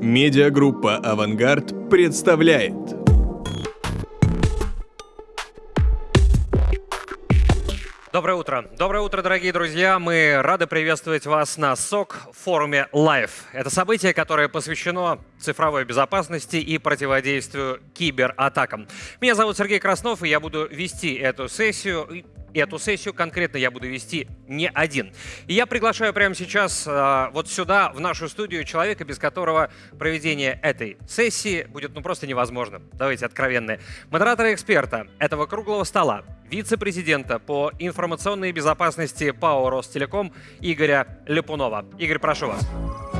Медиагруппа «Авангард» представляет. Доброе утро. Доброе утро, дорогие друзья. Мы рады приветствовать вас на СОК форуме Live. Это событие, которое посвящено цифровой безопасности и противодействию кибератакам. Меня зовут Сергей Краснов, и я буду вести эту сессию. Эту сессию конкретно я буду вести не один. И я приглашаю прямо сейчас э, вот сюда, в нашу студию, человека, без которого проведение этой сессии будет ну просто невозможно. Давайте откровенные. Модератора эксперта этого круглого стола, вице-президента по информационной безопасности ПАО «Ростелеком» Игоря Лепунова. Игорь, прошу вас.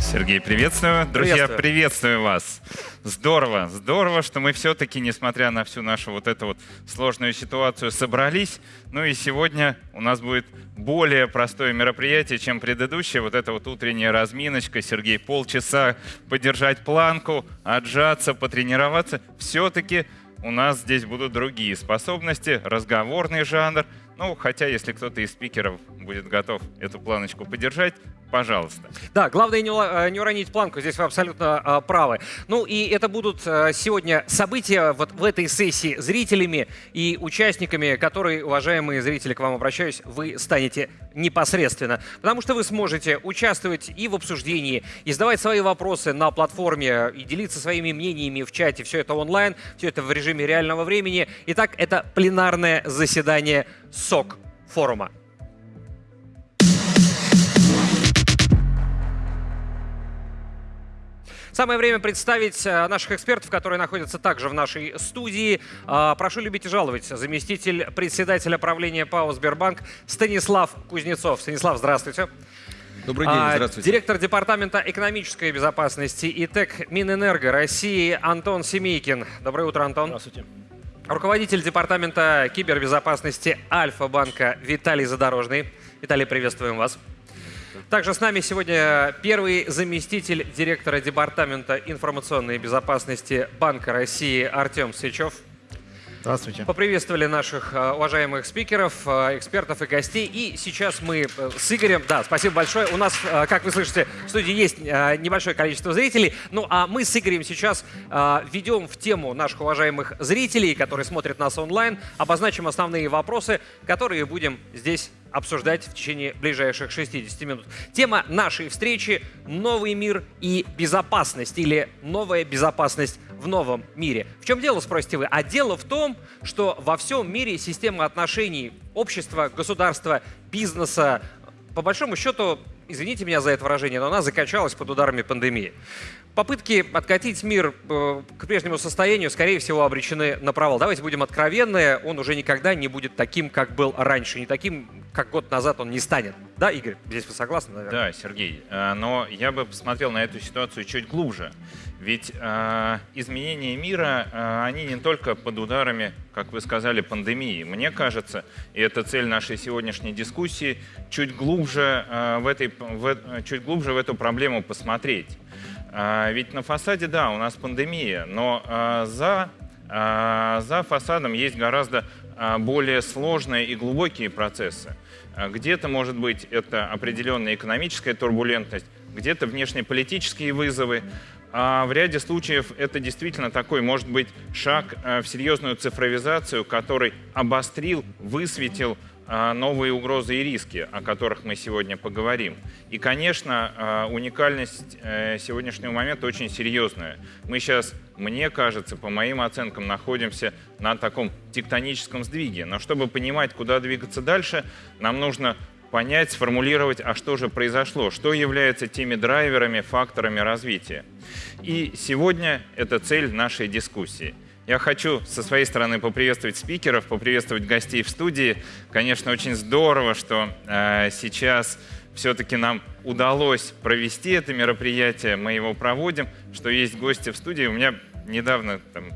Сергей, приветствую. Друзья, Приветствую. приветствую вас. Здорово, здорово, что мы все-таки, несмотря на всю нашу вот эту вот сложную ситуацию, собрались. Ну и сегодня у нас будет более простое мероприятие, чем предыдущее. Вот эта вот утренняя разминочка. Сергей, полчаса подержать планку, отжаться, потренироваться. Все-таки у нас здесь будут другие способности, разговорный жанр. Ну, хотя, если кто-то из спикеров будет готов эту планочку подержать, пожалуйста. Да, главное не, э, не уронить планку, здесь вы абсолютно э, правы. Ну и это будут э, сегодня события вот в этой сессии зрителями и участниками, которые, уважаемые зрители, к вам обращаюсь, вы станете непосредственно. Потому что вы сможете участвовать и в обсуждении, и задавать свои вопросы на платформе, и делиться своими мнениями в чате. Все это онлайн, все это в режиме реального времени. Итак, это пленарное заседание СОК форума. Самое время представить э, наших экспертов, которые находятся также в нашей студии. А, Прошу любить и жаловать. Заместитель председателя правления ПАО «Сбербанк» Станислав Кузнецов. Станислав, здравствуйте. Добрый день, А, здравствуйте. Директор департамента экономической безопасности и ТЭК Минэнерго России Антон Семейкин. Доброе утро, Антон. Здравствуйте. Руководитель департамента кибербезопасности Альфа-банка Виталий Задорожный. Виталий, приветствуем вас. Также с нами сегодня первый заместитель директора департамента информационной безопасности Банка России Артем Сычев. Здравствуйте. Поприветствовали наших э, уважаемых спикеров, э, экспертов и гостей. И сейчас мы э, с Игорем... Да, спасибо большое. У нас, э, как вы слышите, в студии есть небольшое количество зрителей. Ну, а мы с Игорем сейчас введем в тему наших уважаемых зрителей, которые смотрят нас онлайн, обозначим основные вопросы, которые будем здесь обсуждать в течение ближайших 60 минут. Тема нашей встречи – новый мир и безопасность или новая безопасность в новом мире. В чем дело, спросите вы? А дело в том, что во всем мире система отношений общества, государства, бизнеса, по большому счету, извините меня за это выражение, но она закачалась под ударами пандемии. Попытки откатить мир э, к прежнему состоянию, скорее всего, обречены на провал. Давайте будем откровенны, он уже никогда не будет таким, как был раньше, не таким, как год назад он не станет. Да, Игорь? Здесь вы согласны, наверное? Да, Сергей, э, но я бы посмотрел на эту ситуацию чуть глубже. Ведь э, изменения мира, э, они не только под ударами, как вы сказали, пандемии. Мне кажется, и это цель нашей сегодняшней дискуссии, чуть глубже, в, этой, в, чуть глубже в эту проблему посмотреть. Э, ведь на фасаде, да, у нас пандемия, но э, за, э, за фасадом есть гораздо э, более сложные и глубокие процессы. Э, Где-то, может быть, это определенная экономическая турбулентность, где-то внешнеполитические вызовы, а в ряде случаев это действительно такой, может быть, шаг в серьезную цифровизацию, который обострил, высветил новые угрозы и риски, о которых мы сегодня поговорим. И, конечно, э, уникальность э, сегодняшнего момента очень серьезная. Мы сейчас, мне кажется, по моим оценкам, находимся на таком тектоническом сдвиге. Но чтобы понимать, куда двигаться дальше, нам нужно понять, сформулировать, а что же произошло, что является теми драйверами, факторами развития. И сегодня это цель нашей дискуссии. Я хочу со своей стороны поприветствовать спикеров, поприветствовать гостей в студии. Конечно, очень здорово, что э, сейчас все-таки нам удалось провести это мероприятие, мы его проводим, что есть гости в студии. У меня недавно там,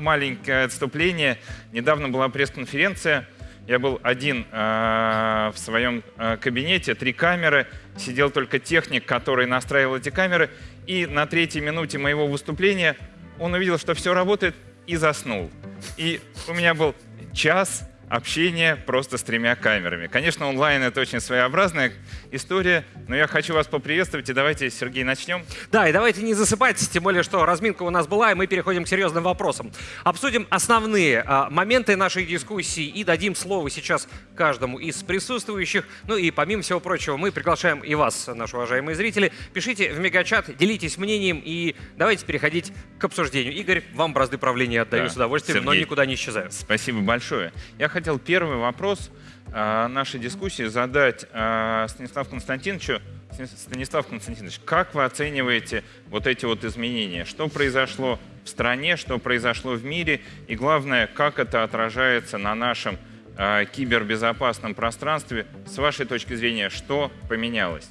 маленькое отступление. Недавно была пресс-конференция я был один э, в своем э, кабинете, три камеры, сидел только техник, который настраивал эти камеры, и на третьей минуте моего выступления он увидел, что все работает, и заснул. И у меня был час общение просто с тремя камерами. Конечно, онлайн это очень своеобразная история, но я хочу вас поприветствовать, и давайте, Сергей, начнем. Да, и давайте не засыпать, тем более, что разминка у нас была, и мы переходим к серьезным вопросам. Обсудим основные а, моменты нашей дискуссии и дадим слово сейчас каждому из присутствующих. Ну и помимо всего прочего, мы приглашаем и вас, наши уважаемые зрители. Пишите в мегачат, делитесь мнением и давайте переходить к обсуждению. Игорь, вам бразды правления отдаю Да, с удовольствием, но Сергей. никуда не исчезаю. Спасибо большое. Я хотел первый вопрос э, нашей дискуссии задать э, Станиславу Константиновичу. Станис- Станислав Константинович, как вы оцениваете вот эти вот изменения? Что произошло в стране, что произошло в мире? И главное, как это отражается на нашем э, кибербезопасном пространстве? С вашей точки зрения, что поменялось?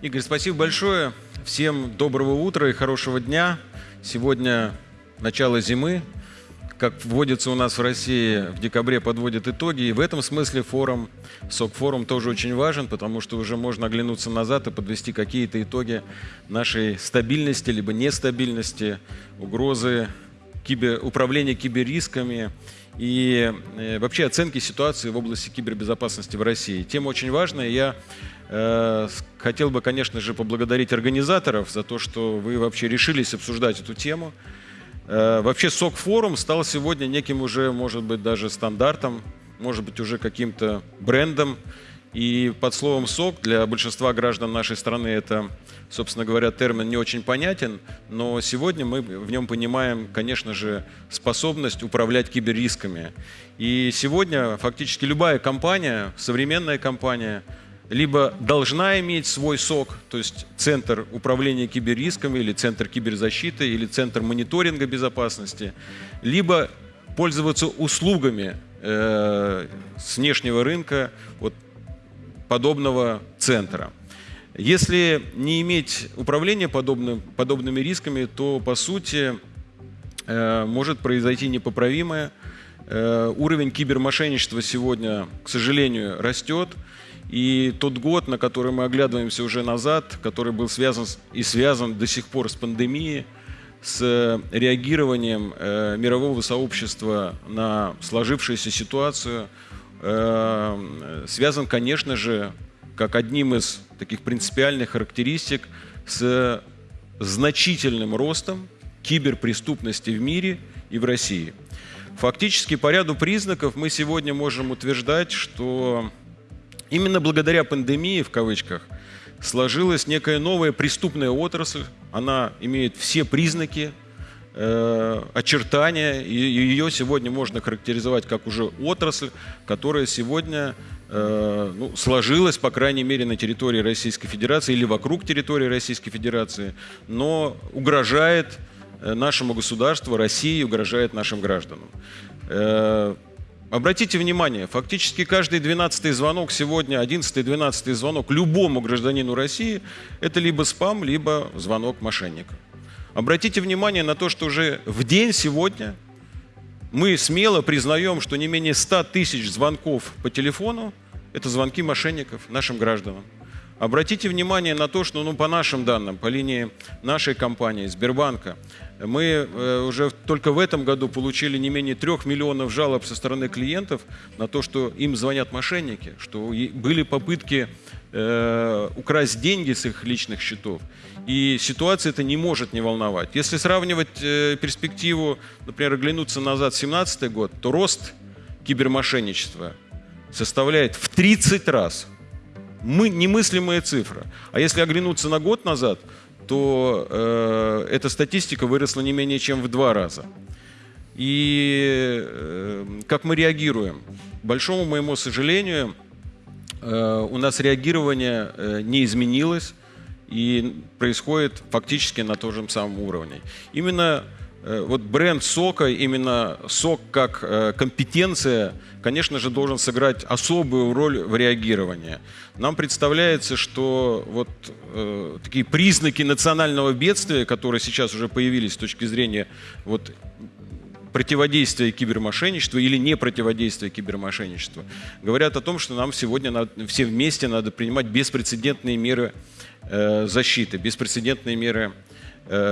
Игорь, спасибо большое. Всем доброго утра и хорошего дня. Сегодня начало зимы. Как вводится у нас в России, в декабре подводят итоги. И в этом смысле форум, СОК-форум тоже очень важен, потому что уже можно оглянуться назад и подвести какие-то итоги нашей стабильности, либо нестабильности, угрозы кибер, управления киберрисками и э, вообще оценки ситуации в области кибербезопасности в России. Тема очень важная. Я э, хотел бы, конечно же, поблагодарить организаторов за то, что вы вообще решились обсуждать эту тему. Э, Вообще СОК-форум стал сегодня неким уже, может быть, даже стандартом, может быть, уже каким-то брендом. И под словом «сок» для большинства граждан нашей страны это, собственно говоря, термин не очень понятен, но сегодня мы в нем понимаем, конечно же, способность управлять киберрисками. И сегодня фактически любая компания, современная компания, либо должна иметь свой СОК, то есть центр управления киберрисками или центр киберзащиты или центр мониторинга безопасности, либо пользоваться услугами э, с внешнего рынка вот, подобного центра. Если не иметь управления подобным, подобными рисками, то по сути э, может произойти непоправимое. Э, уровень кибермошенничества сегодня, к сожалению, растет. И тот год, на который мы оглядываемся уже назад, который был связан и связан до сих пор с пандемией, с э, реагированием э, мирового сообщества на сложившуюся ситуацию, э, связан, конечно же, как одним из таких принципиальных характеристик с значительным ростом киберпреступности в мире и в России. Фактически по ряду признаков мы сегодня можем утверждать, что именно благодаря пандемии, в кавычках, сложилась некая новая преступная отрасль. Она имеет все признаки, э, очертания, и ее сегодня можно характеризовать как уже отрасль, которая сегодня э, ну, сложилась, по крайней мере, на территории Российской Федерации или вокруг территории Российской Федерации, но угрожает э, нашему государству, России, угрожает нашим гражданам. Обратите внимание, фактически каждый 12 звонок сегодня, 11-12 звонок любому гражданину России – это либо спам, либо звонок мошенника. Обратите внимание на то, что уже в день сегодня мы смело признаем, что не менее 100 тысяч звонков по телефону – это звонки мошенников нашим гражданам. Обратите внимание на то, что ну, по нашим данным, по линии нашей компании, Сбербанка, мы э, уже только в этом году получили не менее трех миллионов жалоб со стороны клиентов на то, что им звонят мошенники, что были попытки э, украсть деньги с их личных счетов. И ситуация это не может не волновать. Если сравнивать э, перспективу, например, оглянуться назад в 2017 год, то рост кибермошенничества составляет в 30 раз. Мы, немыслимая цифра. А если оглянуться на год назад, то э, эта статистика выросла не менее чем в два раза. И э, как мы реагируем? К большому моему сожалению, э, у нас реагирование э, не изменилось и происходит фактически на том же самом уровне. Именно э, вот бренд сока, именно сок как э, компетенция, конечно же, должен сыграть особую роль в реагировании. Нам представляется, что вот э, такие признаки национального бедствия, которые сейчас уже появились с точки зрения вот, противодействия кибермошенничеству или не противодействия кибермошенничеству, говорят о том, что нам сегодня надо, все вместе надо принимать беспрецедентные меры э, защиты, беспрецедентные меры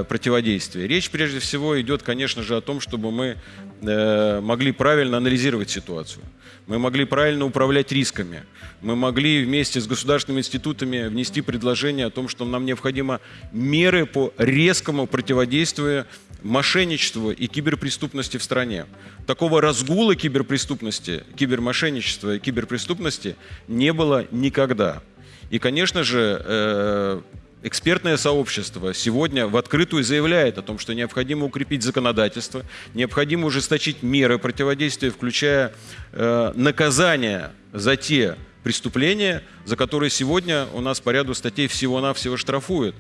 противодействия. Речь прежде всего идет, конечно же, о том, чтобы мы э, могли правильно анализировать ситуацию. Мы могли правильно управлять рисками. Мы могли вместе с государственными институтами внести предложение о том, что нам необходимо меры по резкому противодействию мошенничеству и киберпреступности в стране. Такого разгула киберпреступности, кибермошенничества и киберпреступности не было никогда. И, конечно же, э, экспертное сообщество сегодня в открытую заявляет о том, что необходимо укрепить законодательство, необходимо ужесточить меры противодействия, включая э, наказание за те преступления, за которые сегодня у нас по ряду статей всего-навсего штрафуют.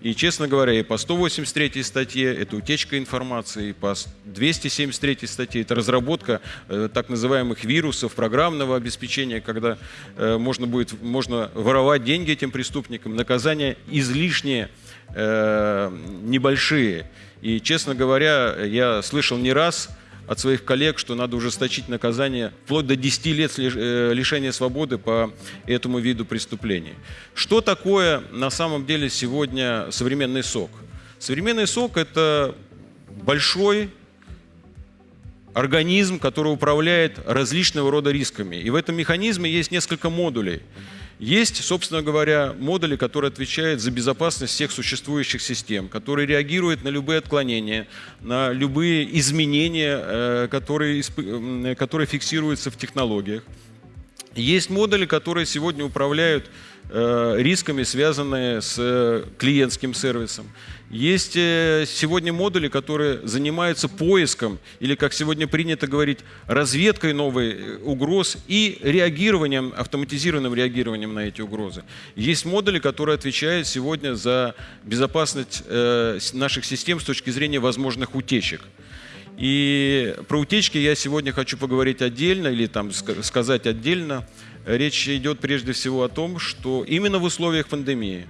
И, честно говоря, и по 183 статье это утечка информации, и по 273 статье это разработка э, так называемых вирусов, программного обеспечения, когда э, можно будет можно воровать деньги этим преступникам, наказания излишние, э, небольшие. И, честно говоря, я слышал не раз от своих коллег, что надо ужесточить наказание вплоть до 10 лет э, лишения свободы по этому виду преступлений. Что такое на самом деле сегодня современный сок? Современный сок – это большой организм, который управляет различного рода рисками. И в этом механизме есть несколько модулей – есть, собственно говоря, модули, которые отвечают за безопасность всех существующих систем, которые реагируют на любые отклонения, на любые изменения, э, которые, которые фиксируются в технологиях. Есть модули, которые сегодня управляют э, рисками, связанные с э, клиентским сервисом. Есть э, сегодня модули, которые занимаются поиском, или, как сегодня принято говорить, разведкой новых э, угроз и реагированием, автоматизированным реагированием на эти угрозы. Есть модули, которые отвечают сегодня за безопасность э, наших систем с точки зрения возможных утечек. И про утечки я сегодня хочу поговорить отдельно или там сказать отдельно. Речь идет прежде всего о том, что именно в условиях пандемии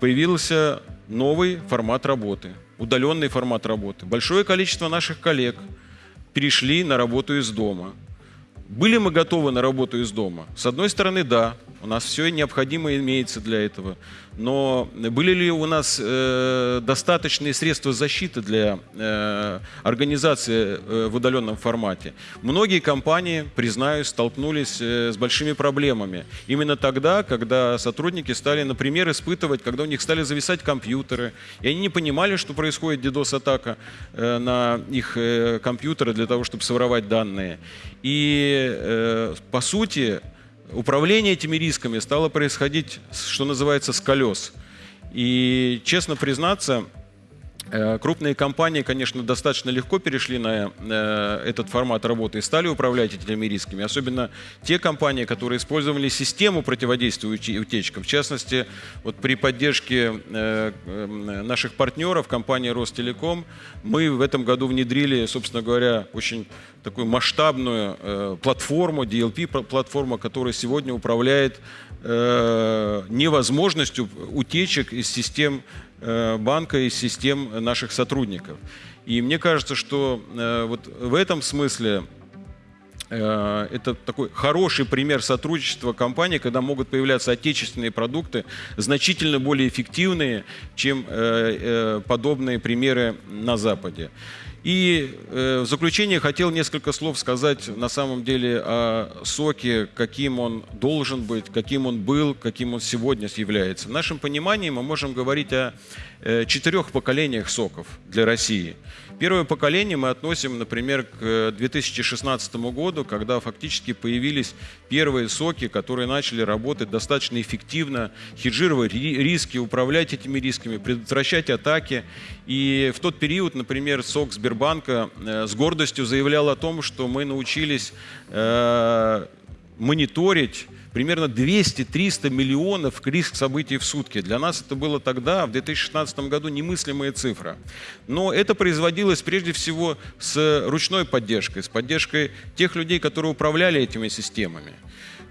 появился новый формат работы, удаленный формат работы. Большое количество наших коллег перешли на работу из дома. Были мы готовы на работу из дома? С одной стороны, да, у нас все необходимое имеется для этого. Но были ли у нас э, достаточные средства защиты для э, организации э, в удаленном формате? Многие компании, признаюсь, столкнулись э, с большими проблемами. Именно тогда, когда сотрудники стали, например, испытывать, когда у них стали зависать компьютеры, и они не понимали, что происходит DDoS-атака э, на их э, компьютеры для того, чтобы своровать данные. И, э, по сути, управление этими рисками стало происходить, что называется, с колес. И, честно признаться, крупные компании, конечно, достаточно легко перешли на э, этот формат работы и стали управлять этими рисками. Особенно те компании, которые использовали систему противодействия утечкам. В частности, вот при поддержке э, наших партнеров, компании Ростелеком, мы в этом году внедрили, собственно говоря, очень такую масштабную платформу, DLP-платформу, которая сегодня управляет невозможностью утечек из систем Э, банка и систем наших сотрудников. И мне кажется, что э, вот в этом смысле э, это такой хороший пример сотрудничества компаний, когда могут появляться отечественные продукты, значительно более эффективные, чем подобные примеры на Западе. И э, в заключение хотел несколько слов сказать на самом деле о соке, каким он должен быть, каким он был, каким он сегодня является. В нашем понимании мы можем говорить о э, четырех поколениях соков для России – Первое поколение мы относим, например, к 2016 году, когда фактически появились первые соки, которые начали работать достаточно эффективно, хеджировать риски, управлять этими рисками, предотвращать атаки. И в тот период, например, сок Сбербанка э, с гордостью заявлял о том, что мы научились э, мониторить примерно 200-300 миллионов риск событий в сутки. Для нас это было тогда, в 2016 году, немыслимая цифра. Но это производилось прежде всего с ручной поддержкой, с поддержкой тех людей, которые управляли этими системами.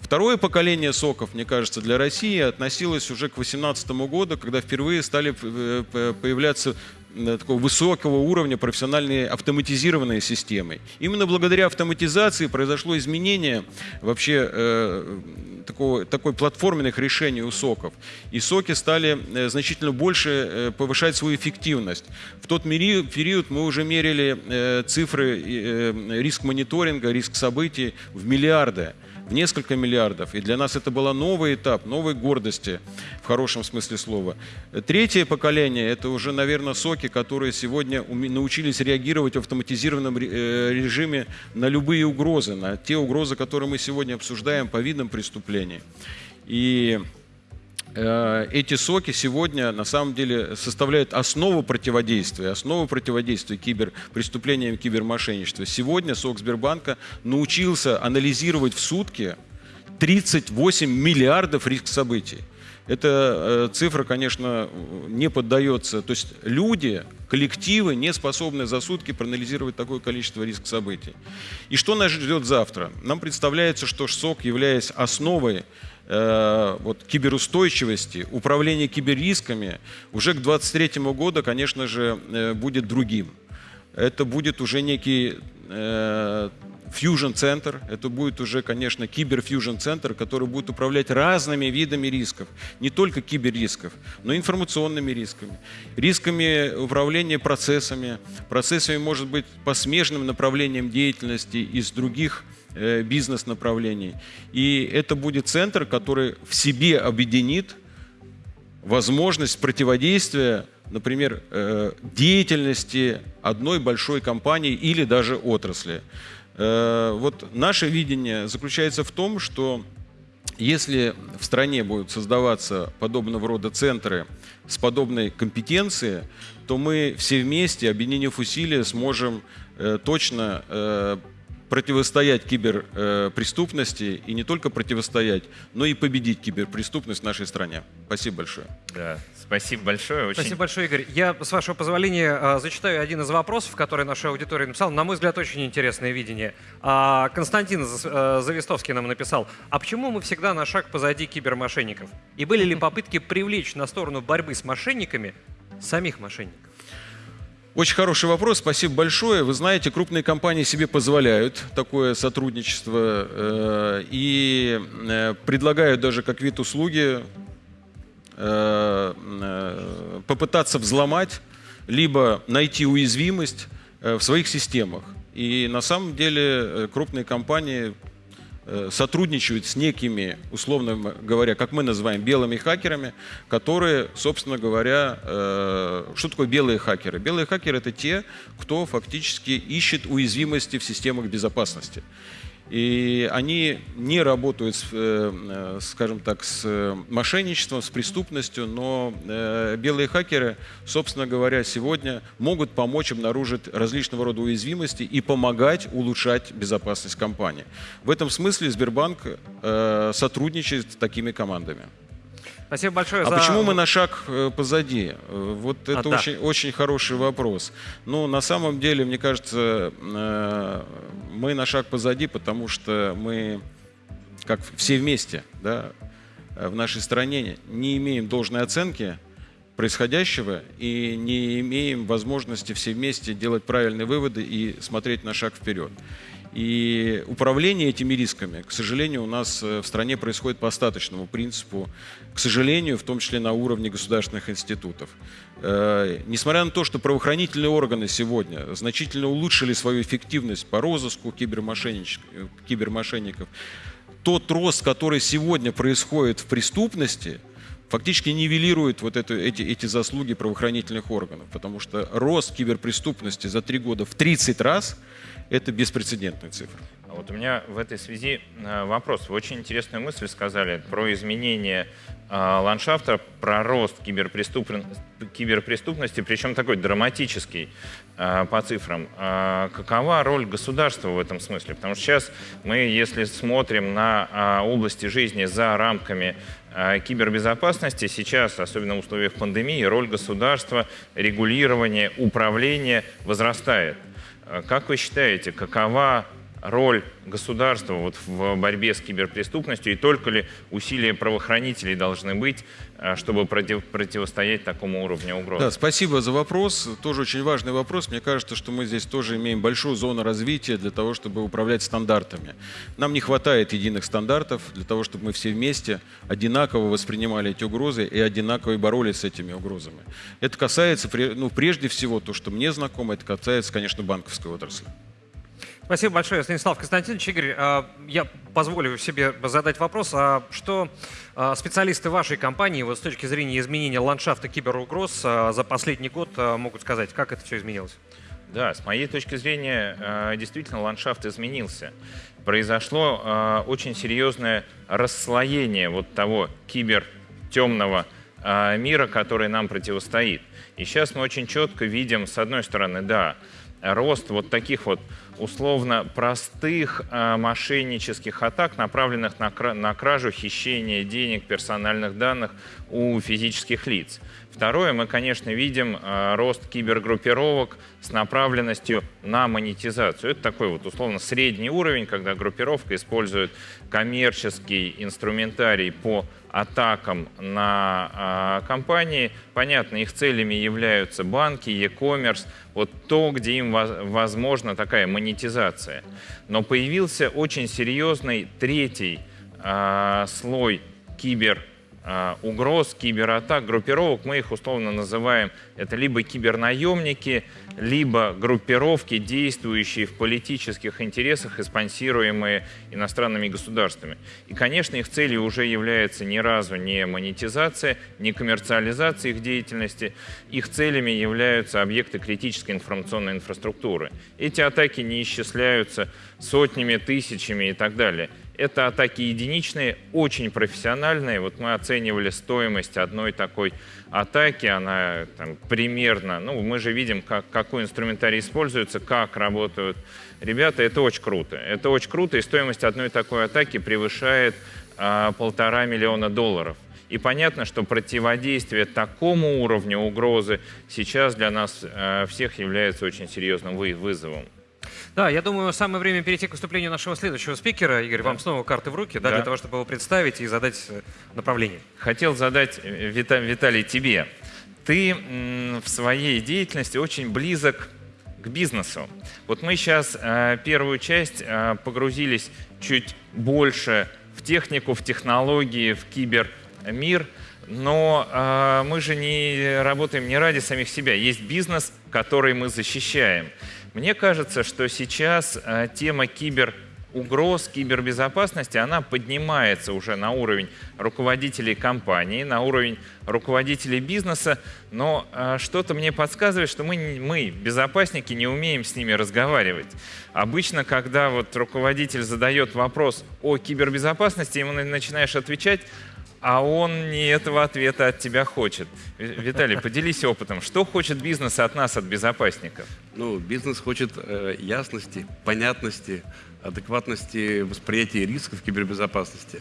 Второе поколение соков, мне кажется, для России относилось уже к 2018 году, когда впервые стали э, появляться такого высокого уровня профессиональные автоматизированные системы. Именно благодаря автоматизации произошло изменение вообще э, такого, такой платформенных решений у соков. И соки стали э, значительно больше э, повышать свою эффективность. В тот период мы уже мерили э, цифры э, риск мониторинга, риск событий в миллиарды в несколько миллиардов. И для нас это был новый этап, новой гордости в хорошем смысле слова. Третье поколение – это уже, наверное, соки, которые сегодня научились реагировать в автоматизированном э, режиме на любые угрозы, на те угрозы, которые мы сегодня обсуждаем по видам преступлений. И эти соки сегодня на самом деле составляют основу противодействия, основу противодействия киберпреступлениям, кибермошенничеству. Сегодня сок Сбербанка научился анализировать в сутки 38 миллиардов риск событий. Эта э, цифра, конечно, не поддается. То есть люди, коллективы не способны за сутки проанализировать такое количество риск событий. И что нас ждет завтра? Нам представляется, что ШСОК, являясь основой Э, вот, киберустойчивости, управления киберрисками уже к 2023 году, конечно же, э, будет другим. Это будет уже некий э, фьюжн-центр, это будет уже, конечно, кибер-фьюжн-центр, который будет управлять разными видами рисков, не только киберрисков, но и информационными рисками, рисками управления процессами, процессами, может быть, по смежным направлениям деятельности из других Э, бизнес-направлений. И это будет центр, который в себе объединит возможность противодействия, например, э, деятельности одной большой компании или даже отрасли. Э, вот наше видение заключается в том, что если в стране будут создаваться подобного рода центры с подобной компетенцией, то мы все вместе, объединив усилия, сможем точно противостоять киберпреступности и не только противостоять, но и победить киберпреступность в нашей стране. Спасибо большое. Да, спасибо большое. Очень... Спасибо большое, Игорь. Я, с вашего позволения, а, зачитаю один из вопросов, который наша аудитория написала. На мой взгляд, очень интересное видение. А, Константин э, Завистовский нам написал, а почему мы всегда на шаг позади кибермошенников? И были ли попытки привлечь на сторону борьбы с мошенниками самих мошенников? Очень хороший вопрос, спасибо большое. Вы знаете, крупные компании себе позволяют такое сотрудничество э, и э, предлагают даже как вид услуги э, э, попытаться взломать, либо найти уязвимость э, в своих системах. И на самом деле э, крупные компании сотрудничают с некими, условно говоря, как мы называем, белыми хакерами, которые, собственно говоря, э, что такое белые хакеры? Белые хакеры — это те, кто фактически ищет уязвимости в системах безопасности. И они не работают, с, э, э, скажем так, с мошенничеством, с преступностью, но э, белые хакеры, собственно говоря, сегодня могут помочь обнаружить различного рода уязвимости и помогать улучшать безопасность компании. В этом смысле Сбербанк сотрудничает с такими командами. Спасибо большое а за... почему мы на шаг э, позади? Э, вот это а, очень, да. очень хороший вопрос. Ну, на самом деле, мне кажется, э, мы на шаг позади, потому что мы, как все вместе, да, в нашей стране не имеем должной оценки происходящего и не имеем возможности все вместе делать правильные выводы и смотреть на шаг вперед. И управление этими рисками, к сожалению, у нас э, в стране происходит по остаточному принципу, к сожалению, в том числе на уровне государственных институтов. Э, несмотря на то, что правоохранительные органы сегодня значительно улучшили свою эффективность по розыску кибермошенников, тот рост, который сегодня происходит в преступности, фактически нивелирует вот это, эти, эти заслуги правоохранительных органов, потому что рост киберпреступности за три года в 30 раз – это беспрецедентная цифра. А вот у меня в этой связи э, вопрос. Вы очень интересную мысль сказали про изменение э, ландшафта, про рост киберпреступности, причем такой драматический э, по цифрам. Какова роль государства в этом смысле? Потому что сейчас мы, если смотрим на области жизни за рамками кибербезопасности, сейчас, особенно в условиях пандемии, роль государства, регулирования, управления возрастает. Как вы считаете, какова роль государства вот в борьбе с киберпреступностью и только ли усилия правоохранителей должны быть, э, чтобы против, противостоять такому уровню угроз? Да, спасибо за вопрос. Тоже очень важный вопрос. Мне кажется, что мы здесь тоже имеем большую зону развития для того, чтобы управлять стандартами. Нам не хватает единых стандартов для того, чтобы мы все вместе одинаково воспринимали эти угрозы и одинаково боролись с этими угрозами. Это касается, ну, прежде всего, то, что мне знакомо, это касается, конечно, банковской отрасли. Спасибо большое, Станислав Константинович. Игорь, а, я позволю себе задать вопрос, а что а, специалисты вашей компании вот с точки зрения изменения ландшафта киберугроз а, за последний год могут сказать, как это все изменилось? Да, с моей точки зрения, действительно ландшафт изменился. Произошло очень серьезное расслоение вот того кибертемного мира, который нам противостоит. И сейчас мы очень четко видим, с одной стороны, да, рост вот таких вот условно простых э, мошеннических атак, направленных на, на кражу, хищение денег, персональных данных у физических лиц. Второе, мы, конечно, видим э, рост кибергруппировок с направленностью на монетизацию. Это такой вот условно средний уровень, когда группировка использует коммерческий инструментарий по атакам на э, компании. Понятно, их целями являются банки, e-commerce, вот то, где им возможна такая монетизация. Но появился очень серьезный третий э, слой кибер угроз, кибератак, группировок, мы их условно называем, это либо кибернаемники, либо группировки, действующие в политических интересах и спонсируемые иностранными государствами. И, конечно, их целью уже является ни разу не монетизация, не коммерциализация их деятельности. Их целями являются объекты критической информационной инфраструктуры. Эти атаки не исчисляются сотнями, тысячами и так далее. Это атаки единичные, очень профессиональные. Вот мы оценивали стоимость одной такой атаки, она там, примерно, ну мы же видим, как, какой инструментарий используется, как работают ребята, это очень круто. Это очень круто, и стоимость одной такой атаки превышает а, полтора миллиона долларов. И понятно, что противодействие такому уровню угрозы сейчас для нас э, всех является очень серьезным вызовом. Да, я думаю, самое время перейти к выступлению нашего следующего спикера. Игорь, да. вам снова карты в руки, да, да. для того, чтобы его представить и задать э, направление. Хотел задать, э, Вита, Виталий, тебе. Ты в своей деятельности очень близок к бизнесу. Вот мы сейчас э, первую часть э, погрузились чуть больше в технику, в технологии, в кибермир, но э, мы же не работаем не ради самих себя. Есть бизнес, который мы защищаем. Мне кажется, что сейчас э, тема кибер угроз кибербезопасности, она поднимается уже на уровень руководителей компании, на уровень руководителей бизнеса, но э, что-то мне подсказывает, что мы, мы, безопасники, не умеем с ними разговаривать. Обычно, когда вот руководитель задает вопрос о кибербезопасности, ему начинаешь отвечать, а он не этого ответа от тебя хочет. Виталий, поделись опытом. Что хочет бизнес от нас, от безопасников? Ну, бизнес хочет э, ясности, понятности, адекватности восприятия рисков кибербезопасности.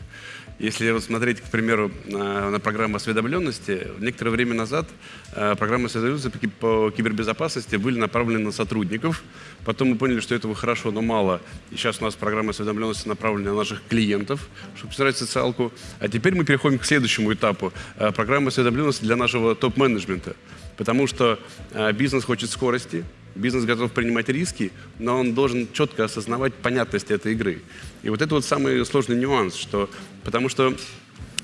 Если вот смотреть, к примеру, на, программу осведомленности, некоторое время назад э, программы осведомленности по кибербезопасности были направлены на сотрудников. Потом мы поняли, что этого хорошо, но мало. И сейчас у нас программа осведомленности направлена на наших клиентов, чтобы собирать социалку. А теперь мы переходим к следующему этапу. Э, программа осведомленности для нашего топ-менеджмента. Потому что э, бизнес хочет скорости, Бизнес готов принимать риски, но он должен четко осознавать понятность этой игры. И вот это вот самый сложный нюанс, что, потому что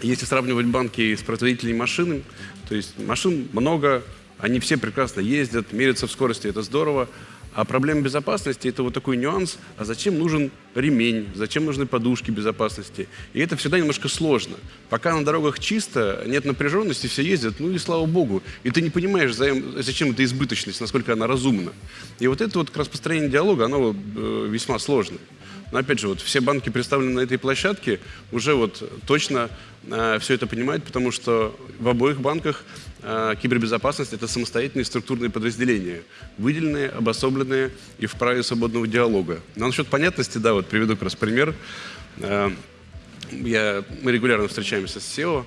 если сравнивать банки с производителями машин, то есть машин много, они все прекрасно ездят, мерятся в скорости, это здорово, а проблема безопасности – это вот такой нюанс, а зачем нужен ремень, зачем нужны подушки безопасности. И это всегда немножко сложно. Пока на дорогах чисто, нет напряженности, все ездят, ну и слава богу. И ты не понимаешь, зачем эта избыточность, насколько она разумна. И вот это вот как раз построение диалога, оно э, весьма сложное. Но опять же, вот все банки, представленные на этой площадке, уже вот точно э, все это понимают, потому что в обоих банках кибербезопасность – это самостоятельные структурные подразделения, выделенные, обособленные и в праве свободного диалога. Но насчет понятности, да, вот приведу как раз пример. Э, я, мы регулярно встречаемся с SEO,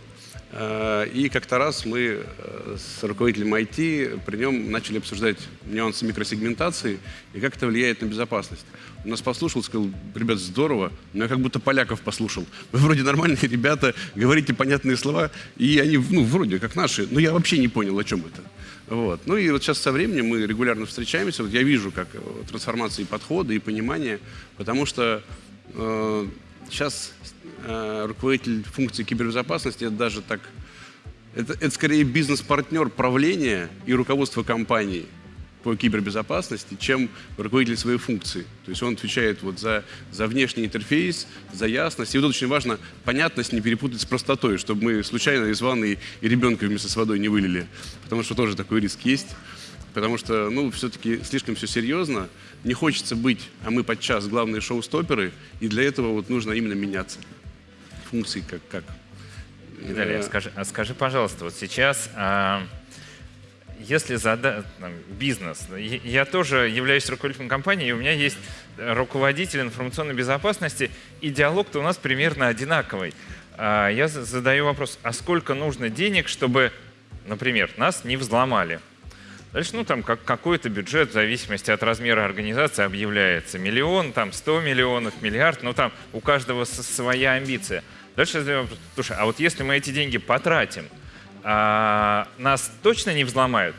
Э, И как-то раз мы э, с руководителем IT при нем начали обсуждать нюансы микросегментации и как это влияет на безопасность. Нас послушал, сказал, ребят, здорово, но я как будто поляков послушал. Вы вроде нормальные ребята, говорите понятные слова, и они, ну, вроде как наши, но я вообще не понял, о чем это. Вот. Ну и вот сейчас со временем мы регулярно встречаемся, вот я вижу, как э, трансформации подхода и понимания, потому что э, сейчас э, руководитель функции кибербезопасности, это даже так, это, это скорее бизнес-партнер правления и руководства компании по кибербезопасности, чем руководитель своей функции. То есть он отвечает вот за, за внешний интерфейс, за ясность. И вот очень важно понятность не перепутать с простотой, чтобы мы случайно из ванны и ребенка вместе с водой не вылили. Потому что тоже такой риск есть. Потому что, ну, все-таки слишком все серьезно. Не хочется быть, а мы подчас главные шоу-стоперы, и для этого вот нужно именно меняться. Функции как... как. Виталий, а Э, скажи, а скажи, пожалуйста, вот сейчас, а, если зада... бизнес, я- тоже являюсь руководителем компании, и у меня есть руководитель информационной безопасности, и диалог-то у нас примерно одинаковый. А, Я за- задаю вопрос, а сколько нужно денег, чтобы, например, нас не взломали? Дальше, ну, там как, какой-то бюджет в зависимости от размера организации объявляется. Миллион, там, 100 миллионов, миллиард, ну, там у каждого своя амбиция. Дальше я задаю вопрос, слушай, а вот если мы эти деньги потратим, а, нас точно не взломают?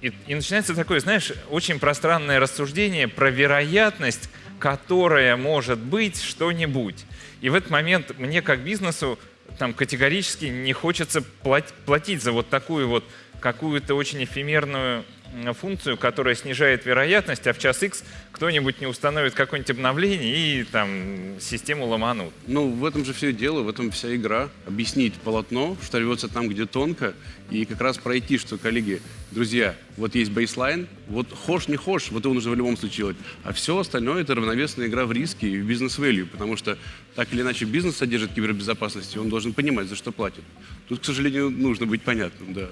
И, и начинается такое, знаешь, очень пространное рассуждение про вероятность, которая может быть что-нибудь. И в этот момент мне как бизнесу там категорически не хочется плат- платить за вот такую вот какую-то очень эфемерную функцию, которая снижает вероятность, а в час X кто-нибудь не установит какое-нибудь обновление и там систему ломанут. Ну, в этом же все дело, в этом вся игра. Объяснить полотно, что рвется там, где тонко, и как раз пройти, что, коллеги, друзья, вот есть бейслайн, вот хошь, не хошь, вот его нужно в любом случае делать. А все остальное — это равновесная игра в риски и в бизнес-вэлью, потому что так или иначе бизнес содержит кибербезопасность, и он должен понимать, за что платит. Тут, к сожалению, нужно быть понятным, да.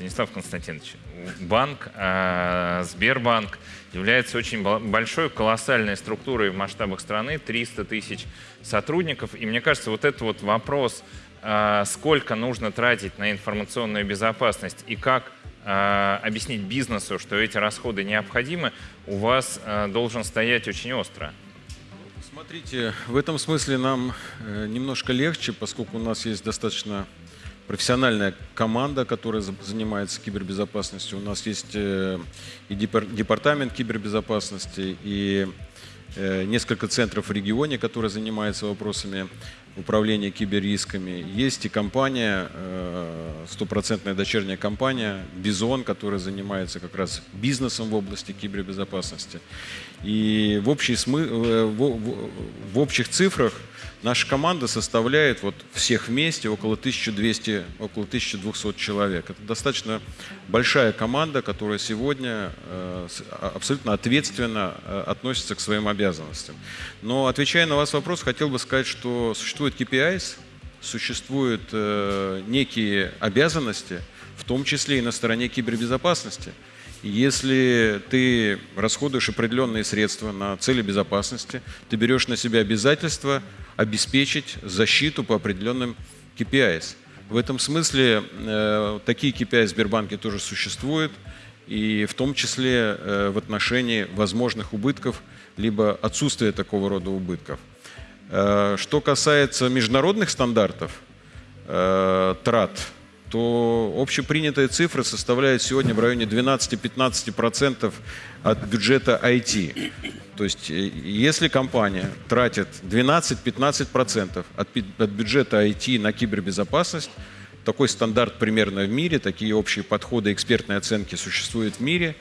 Станислав Константинович, банк, э, Сбербанк является очень бо- большой, колоссальной структурой в масштабах страны, 300 тысяч сотрудников. И мне кажется, вот этот вот вопрос, э, сколько нужно тратить на информационную безопасность и как э, объяснить бизнесу, что эти расходы необходимы, у вас должен стоять очень остро. Смотрите, в этом смысле нам э, немножко легче, поскольку у нас есть достаточно профессиональная команда, которая за- занимается кибербезопасностью. У нас есть э, и депар- департамент кибербезопасности, и э, несколько центров в регионе, которые занимаются вопросами управления киберрисками. Есть и компания, э, стопроцентная дочерняя компания «Бизон», которая занимается как раз бизнесом в области кибербезопасности. И в, общей смы... э, в, в- общих цифрах наша команда составляет вот всех вместе около 1200, около 1200 человек. Это достаточно большая команда, которая сегодня э, а- абсолютно ответственно э, относится к своим обязанностям. Но отвечая на ваш вопрос, хотел бы сказать, что существует KPIs, существуют некие обязанности, в том числе и на стороне кибербезопасности. Если ты расходуешь определенные средства на цели безопасности, ты берешь на себя обязательство обеспечить защиту по определенным KPIs. В этом смысле э, такие KPI в Сбербанке тоже существуют, и в том числе э, в отношении возможных убытков, либо отсутствия такого рода убытков. Э, Что касается международных стандартов э, трат, то общепринятая цифра составляет сегодня в районе 12-15% от бюджета IT. То есть э, если компания тратит 12-15% от, от бюджета IT на кибербезопасность, такой стандарт примерно в мире, такие общие подходы экспертной оценки существуют в мире,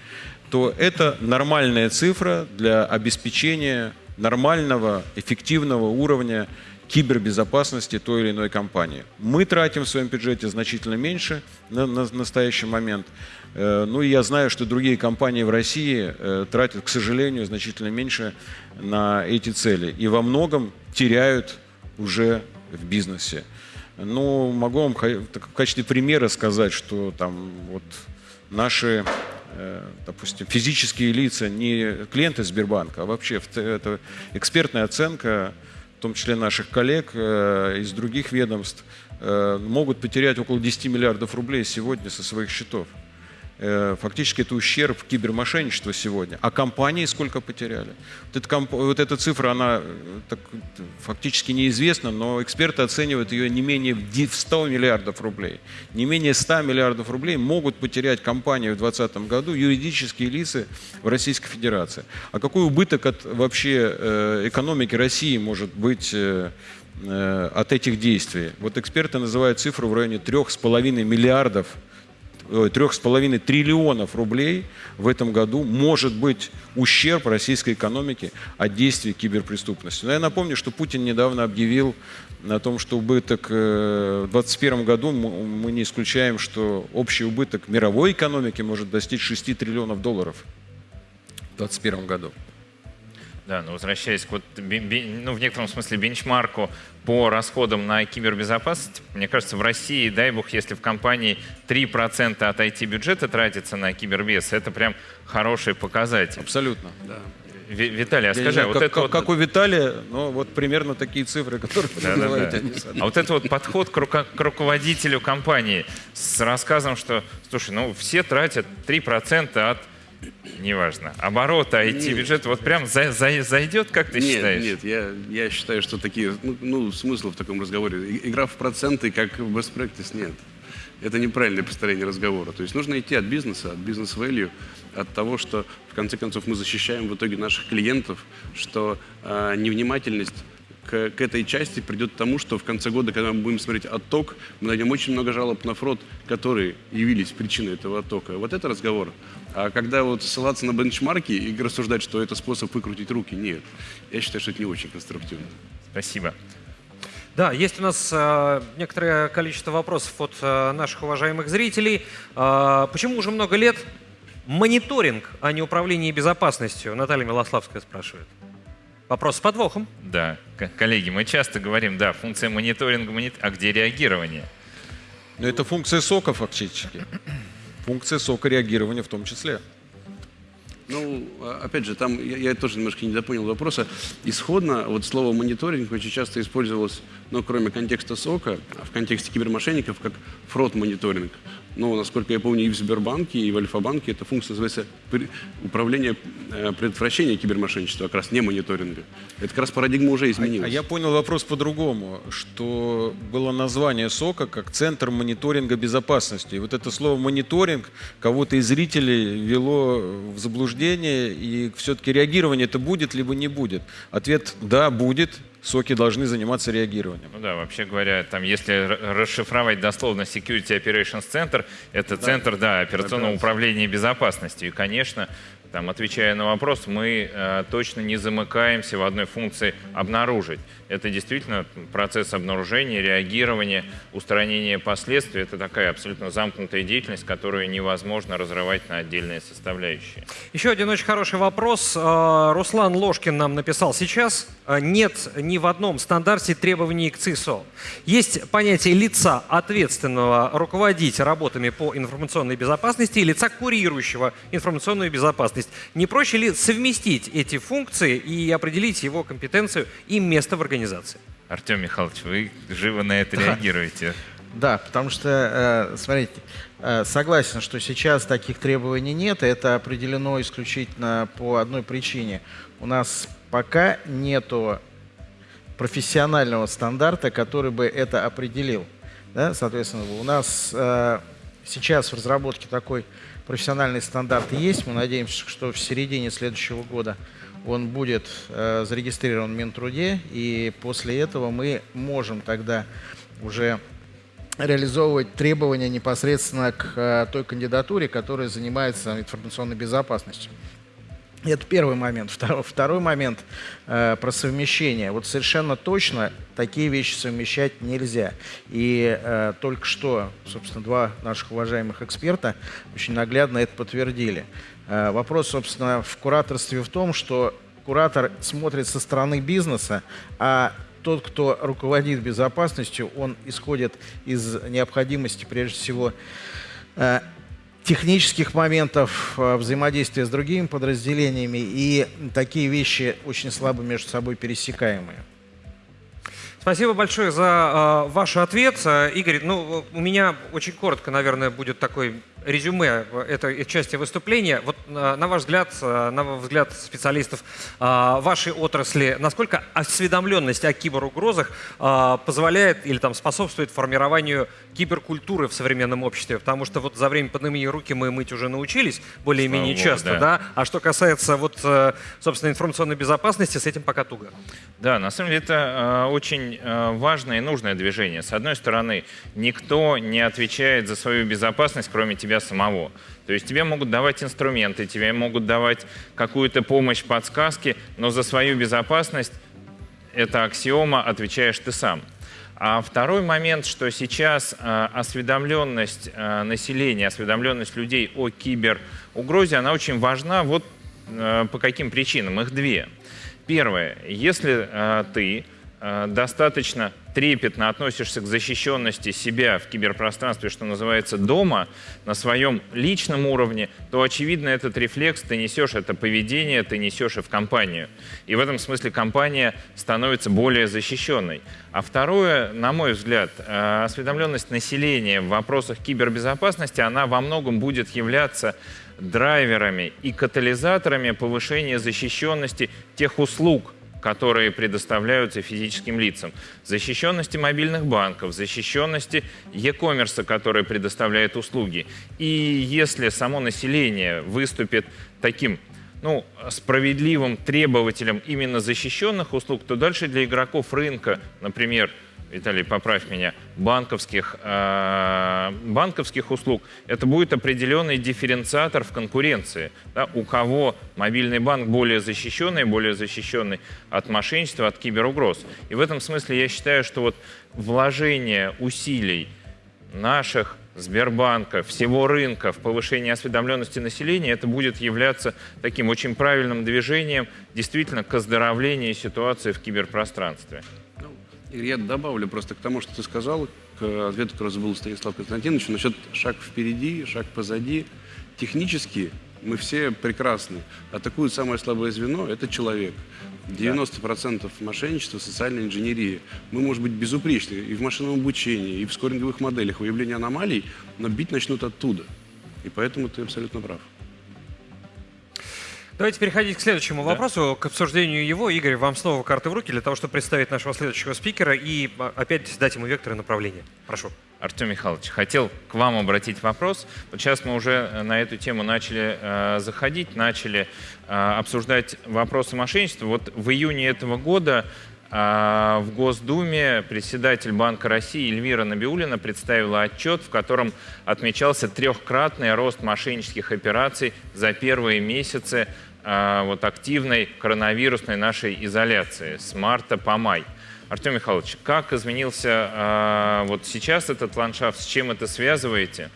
то это нормальная цифра для обеспечения нормального, эффективного уровня кибербезопасности той или иной компании. Мы тратим в своем бюджете значительно меньше на, на настоящий момент. Э, Ну и я знаю, что другие компании в России э, тратят, к сожалению, значительно меньше на эти цели. И во многом теряют уже в бизнесе. Ну, могу вам в качестве примера сказать, что там вот наши, э, допустим, физические лица, не клиенты Сбербанка, а вообще это экспертная оценка в том числе наших коллег э, из других ведомств, э, могут потерять около 10 миллиардов рублей сегодня со своих счетов. Э, фактически это ущерб кибермошенничества сегодня. А компании сколько потеряли? Вот эта, вот эта цифра, она э, так, фактически неизвестна, но эксперты оценивают ее не менее в 100 миллиардов рублей. Не менее 100 миллиардов рублей могут потерять компании в 2020 году юридические лица в Российской Федерации. А какой убыток от вообще э, экономики России может быть от этих действий? Вот эксперты называют цифру в районе 3,5 миллиардов 3,5 триллионов рублей в этом году может быть ущерб российской экономике от действий киберпреступности. Но я напомню, что Путин недавно объявил о том, что убыток э, в 2021 году, мы не исключаем, что общий убыток мировой экономики может достичь 6 триллионов долларов в 2021 году. Да, но возвращаясь к вот, ну, в некотором смысле бенчмарку по расходам на кибербезопасность, мне кажется, в России, дай бог, если в компании 3% от IT-бюджета тратится на кибербез, это прям хороший показатель. Абсолютно. Да. Виталий, а скажи, знаю, вот как, это как, вот... как у Виталия, ну вот примерно такие цифры, которые вы да, называете. Да, да. А вот это вот подход к, к руководителю компании с рассказом, что, слушай, ну все тратят 3% от неважно, оборота, IT-бюджет, вот прям за, за, зайдет, как ты нет, считаешь? Нет, я, я считаю, что такие, ну, ну, смысла в таком разговоре. Игра в проценты, как в best practice, нет. Это неправильное построение разговора. То есть нужно идти от бизнеса, от бизнес-value, от того, что в конце концов мы защищаем в итоге наших клиентов, что э, невнимательность к, к этой части придет к тому, что в конце года, когда мы будем смотреть отток, мы найдем очень много жалоб на фрод, которые явились причиной этого оттока. Вот это разговор. А когда вот ссылаться на бенчмарки и рассуждать, что это способ выкрутить руки, нет. Я считаю, что это не очень конструктивно. Спасибо. Да, есть у нас э, некоторое количество вопросов от э, наших уважаемых зрителей. Э, почему уже много лет мониторинг, а не управление безопасностью? Наталья Милославская спрашивает. Вопрос с подвохом. Да, коллеги, мы часто говорим, да, функция мониторинга, монит... а где реагирование? Но это функция сока фактически функция сока реагирования в том числе. Ну, а, опять же, там я, я тоже немножко не допонял вопроса. Исходно вот слово мониторинг очень часто использовалось, ну, кроме контекста сока, а в контексте кибермошенников, как фрод-мониторинг. Но, насколько я помню, и в Сбербанке, и в Альфа-банке эта функция называется управление э, предотвращения кибермошенничества, как раз не мониторинга. Это как раз парадигма уже изменилась. А, а я понял вопрос по-другому, что было название СОКа как Центр мониторинга безопасности. И вот это слово мониторинг кого-то из зрителей вело в заблуждение, и все-таки реагирование это будет, либо не будет. Ответ «да, будет», соки должны заниматься реагированием. Ну да, вообще говоря, там, если расшифровать дословно Security Operations Center, это да. центр да, операционного управления безопасностью. И, конечно, там, отвечая на вопрос, мы э, точно не замыкаемся в одной функции «обнаружить». Это действительно процесс обнаружения, реагирования, устранения последствий. Это такая абсолютно замкнутая деятельность, которую невозможно разрывать на отдельные составляющие. Еще один очень хороший вопрос. Э, Руслан Ложкин нам написал сейчас. Э, нет ни в одном стандарте требований к ЦИСО. Есть понятие лица, ответственного руководить работами по информационной безопасности и лица, курирующего информационную безопасность. Не проще ли совместить эти функции и определить его компетенцию и место в организации? Артем Михайлович, вы живо на это реагируете. Да, потому что, э, смотрите, э, согласен, что сейчас таких требований нет, это определено исключительно по одной причине. У нас пока нету профессионального стандарта, который бы это определил. Да? Соответственно, у нас э, сейчас в разработке такой профессиональный стандарт есть. Мы надеемся, что в середине следующего года он будет э, зарегистрирован в Минтруде, и после этого мы можем тогда уже реализовывать требования непосредственно к э, той кандидатуре, которая занимается информационной безопасностью. Это первый момент. Второй, второй момент э, про совмещение. Вот совершенно точно такие вещи совмещать нельзя. И э, только что, собственно, два наших уважаемых эксперта очень наглядно это подтвердили. Э, вопрос, собственно, в кураторстве в том, что куратор смотрит со стороны бизнеса, а тот, кто руководит безопасностью, он исходит из необходимости, прежде всего, э, технических моментов э, взаимодействия с другими подразделениями, и такие вещи очень слабо между собой пересекаемые. Спасибо большое за э, ваш ответ. Э, Игорь, ну, у меня очень коротко, наверное, будет такой резюме этой части выступления. Вот на ваш взгляд, на взгляд специалистов вашей отрасли, насколько осведомленность о киберугрозах позволяет или там способствует формированию киберкультуры в современном обществе? Потому что вот за время пандемии руки мы мыть уже научились более-менее часто, да. да? А что касается вот, э, собственно, информационной безопасности, с этим пока туго. Да, на самом деле это э, очень э, важное и нужное движение. С одной стороны, никто не отвечает за свою безопасность, кроме тебя самого. То есть тебе могут давать инструменты, тебе могут давать какую-то помощь, подсказки, но за свою безопасность, это аксиома, отвечаешь ты сам. А второй момент, что сейчас э, осведомленность э, населения, осведомленность людей о киберугрозе, она очень важна. Вот по каким причинам. Их две. Первое. Если э, ты достаточно трепетно относишься к защищенности себя в киберпространстве, что называется, дома, на своем личном уровне, то, очевидно, этот рефлекс ты несешь, это поведение ты несешь и в компанию. И в этом смысле компания становится более защищенной. А второе, на мой взгляд, э, осведомленность населения в вопросах кибербезопасности, она во многом будет являться драйверами и катализаторами повышения защищенности тех услуг, которые предоставляются физическим лицам, защищенности мобильных банков, защищенности e-commerce, который предоставляет услуги. И если само население выступит таким ну, справедливым требователем именно защищенных услуг, то дальше для игроков рынка, например, Виталий, поправь меня, банковских, э, банковских услуг, это будет определенный дифференциатор в конкуренции. Да? У кого мобильный банк более защищенный, более защищенный от мошенничества, от киберугроз. И в этом смысле я считаю, что вот вложение усилий наших Сбербанка, всего рынка в повышении осведомленности населения, это будет являться таким очень правильным движением действительно к оздоровлению ситуации в киберпространстве. Игорь, я добавлю просто к тому, что ты сказал, к ответу, который забыл Станислав Константинович, насчет шаг впереди, шаг позади. Технически мы все прекрасны. Атакует самое слабое звено – это человек. 90% мошенничества, социальной инженерии. Мы, может быть, безупречны и в машинном обучении, и в скоринговых моделях выявления аномалий, но бить начнут оттуда. И поэтому ты абсолютно прав. Давайте переходить к следующему да. вопросу, к обсуждению его. Игорь, вам снова карты в руки для того, чтобы представить нашего следующего спикера и а, опять дать ему векторы направления. Прошу. Артем Михайлович, хотел к вам обратить вопрос. Вот сейчас мы уже э, на эту тему начали э, заходить, начали э, обсуждать вопросы мошенничества. Вот в июне этого года э, в Госдуме председатель Банка России Эльвира Набиулина представила отчет, в котором отмечался трехкратный рост мошеннических операций за первые месяцы вот активной коронавирусной нашей изоляции с марта по май. Артем Михайлович, как изменился э, вот сейчас этот ландшафт, с чем это связываете?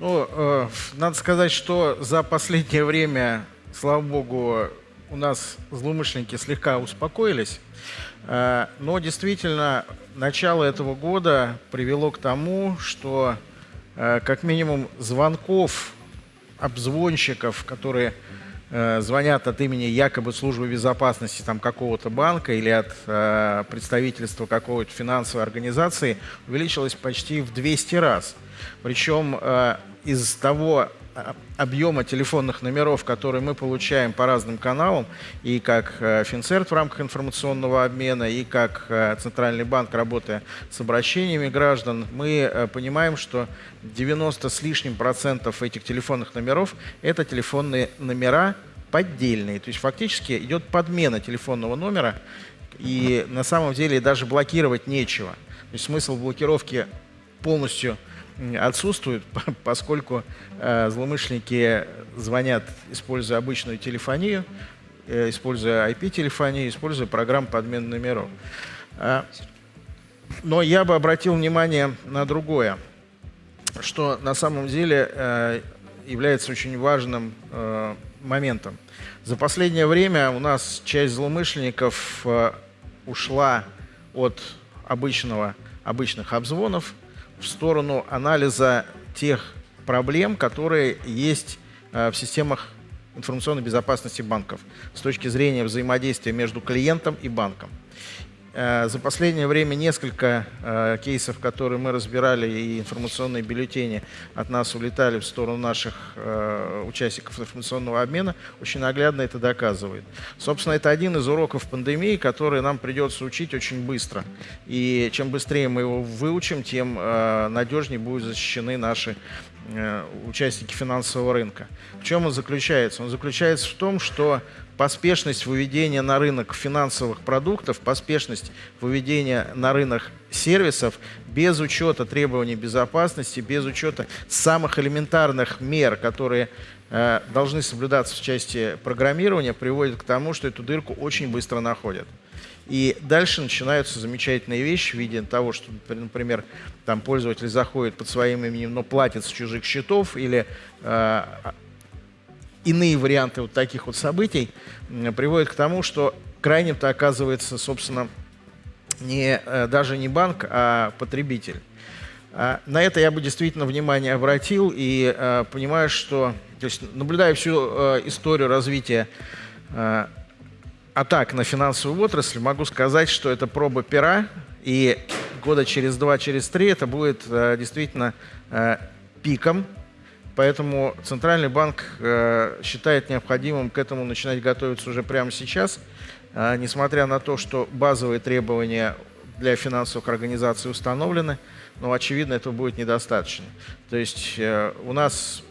Ну, э, надо сказать, что за последнее время, слава богу, у нас злоумышленники слегка успокоились. Э, но действительно, начало этого года привело к тому, что э, как минимум звонков обзвонщиков, которые э, звонят от имени якобы службы безопасности там, какого-то банка или от э, представительства какой-то финансовой организации увеличилось почти в 200 раз. Причем э, из того объема телефонных номеров, которые мы получаем по разным каналам, и как э, Финцерт в рамках информационного обмена, и как э, Центральный банк, работая с обращениями граждан, мы э, понимаем, что 90 с лишним процентов этих телефонных номеров – это телефонные номера поддельные. То есть фактически идет подмена телефонного номера, и на самом деле даже блокировать нечего. То есть смысл блокировки полностью – отсутствует, поскольку э, злоумышленники звонят, используя обычную телефонию, э, используя IP-телефонию, используя программу подмены номеров. А, но я бы обратил внимание на другое, что на самом деле э, является очень важным э, моментом. За последнее время у нас часть злоумышленников э, ушла от обычного, обычных обзвонов в сторону анализа тех проблем, которые есть э, в системах информационной безопасности банков с точки зрения взаимодействия между клиентом и банком. Э, за последнее время несколько э, кейсов, которые мы разбирали, и информационные бюллетени от нас улетали в сторону наших э, участников информационного обмена, очень наглядно это доказывает. Собственно, это один из уроков пандемии, который нам придется учить очень быстро. И чем быстрее мы его выучим, тем надежнее будут защищены наши участники финансового рынка. В чем он заключается? Он заключается в том, что поспешность выведения на рынок финансовых продуктов, поспешность выведения на рынок сервисов без учета требований безопасности, без учета самых элементарных мер, которые э, должны соблюдаться в части программирования, приводит к тому, что эту дырку очень быстро находят. И дальше начинаются замечательные вещи в виде того, что, например, там пользователь заходит под своим именем, но платит с чужих счетов, или э, иные варианты вот таких вот событий приводят к тому, что крайним-то оказывается, собственно, не, э, даже не банк, а потребитель. А, на это я бы действительно внимание обратил и э, понимаю, что, то есть наблюдая всю э, историю развития атак на финансовую отрасль, могу сказать, что это проба пера, и года через два, через три это будет действительно пиком Поэтому Центральный банк э, считает необходимым к этому начинать готовиться уже прямо сейчас, э, несмотря на то, что базовые требования для финансовых организаций установлены, но, очевидно, этого будет недостаточно. То есть э, у нас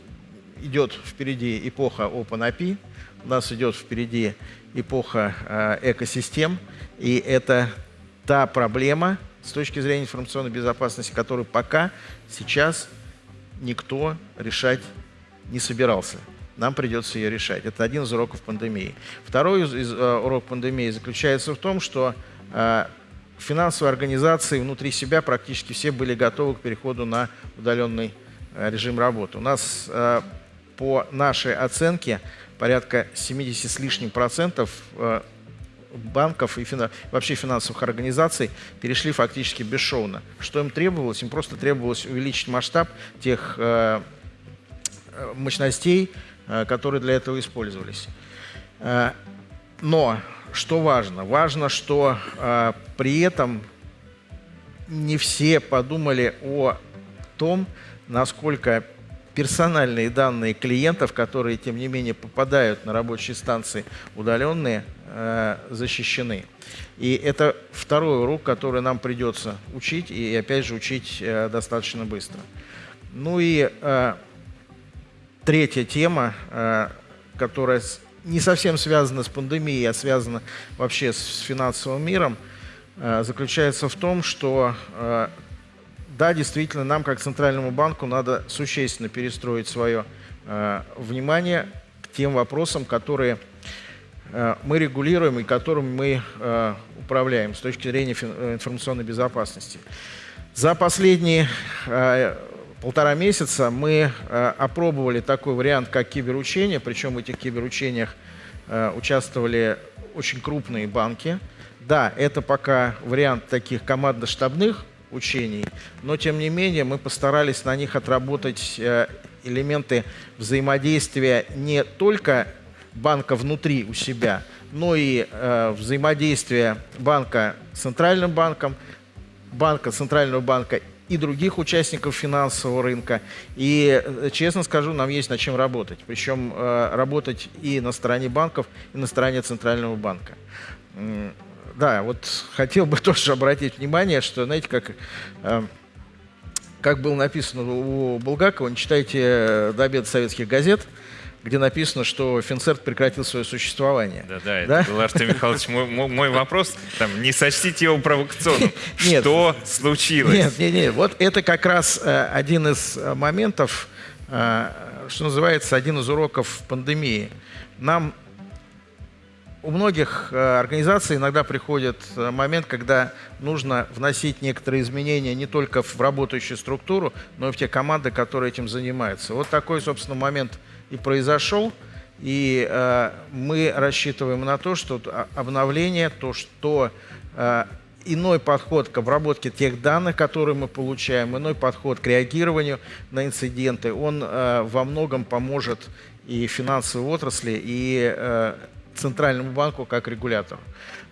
идет впереди эпоха OpenAPI, у нас идет впереди эпоха экосистем, и это та проблема с точки зрения информационной безопасности, которую пока сейчас никто решать не собирался. Нам придется ее решать. Это один из уроков пандемии. Второй из, из, uh, урок пандемии заключается в том, что uh, финансовые организации внутри себя практически все были готовы к переходу на удаленный uh, режим работы. У нас по нашей оценке порядка 70 с лишним процентов банков и фина... вообще финансовых организаций перешли фактически бесшовно. Что им требовалось? Им просто требовалось увеличить масштаб тех э, э, мощностей, э, которые для этого использовались. Э, но что важно? Важно, что э, при этом не все подумали о том, насколько персональные данные клиентов, которые, тем не менее, попадают на рабочие станции удаленные, защищены. И это второй урок, который нам придется учить, и опять же учить э, достаточно быстро. Ну и э, третья тема, которая не совсем связана с пандемией, а связана вообще с финансовым миром, заключается в том, что да, действительно, нам, как Центральному банку, надо существенно перестроить свое э, внимание к тем вопросам, которые э, мы регулируем и которыми мы э, управляем с точки зрения э, информационной безопасности. За последние э, полтора месяца мы э, опробовали такой вариант, как киберучение, причем в этих киберучениях э, участвовали очень крупные банки. Да, это пока вариант таких командно-штабных учений, но тем не менее мы постарались на них отработать э, элементы взаимодействия не только банка внутри у себя, но и э, взаимодействия банка с центральным банком, банка, центрального банка и других участников финансового рынка. И, э, честно скажу, нам есть над чем работать. Причем э, работать и на стороне банков, и на стороне центрального банка да, вот хотел бы тоже обратить внимание, что, знаете, как, э, как было написано у Булгакова, не читайте э, до обеда советских газет, где написано, что Финцерт прекратил свое существование. Да, да, это был Артем Михайлович. Мой, мой вопрос, там, не сочтите его провокационным. Нет, что случилось? Нет, нет, нет. Вот это как раз э, один из э, моментов, э, что называется, один из уроков пандемии. Нам у многих организаций иногда приходит момент, когда нужно вносить некоторые изменения не только в работающую структуру, но и в те команды, которые этим занимаются. Вот такой, собственно, момент и произошел. И э, мы рассчитываем на то, что обновление, то, что э, иной подход к обработке тех данных, которые мы получаем, иной подход к реагированию на инциденты, он э, во многом поможет и финансовой отрасли, и э, Центральному банку как регулятору.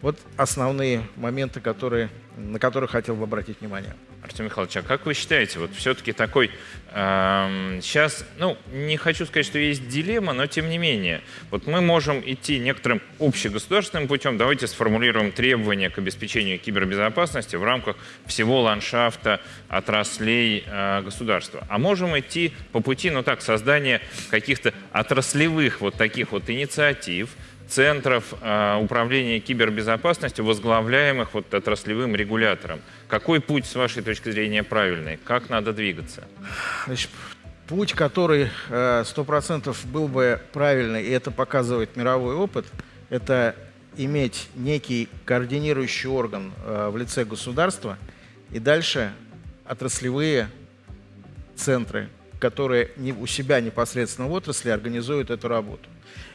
Вот основные моменты, которые, на которые хотел бы обратить внимание. Артем Михайлович, а как вы считаете, вот все-таки такой, эм, сейчас, ну, не хочу сказать, что есть дилемма, но тем не менее, вот мы можем идти некоторым общегосударственным путем, давайте сформулируем требования к обеспечению кибербезопасности в рамках всего ландшафта отраслей э, государства. А можем идти по пути, ну так, создания каких-то отраслевых вот таких вот инициатив, центров э, управления кибербезопасностью, возглавляемых вот отраслевым регулятором. Какой путь, с вашей точки зрения, правильный? Как надо двигаться? Значит, путь, который э, сто процентов был бы правильный, и это показывает мировой опыт, это иметь некий координирующий орган э, в лице государства и дальше отраслевые центры, которые у себя непосредственно в отрасли организуют эту работу.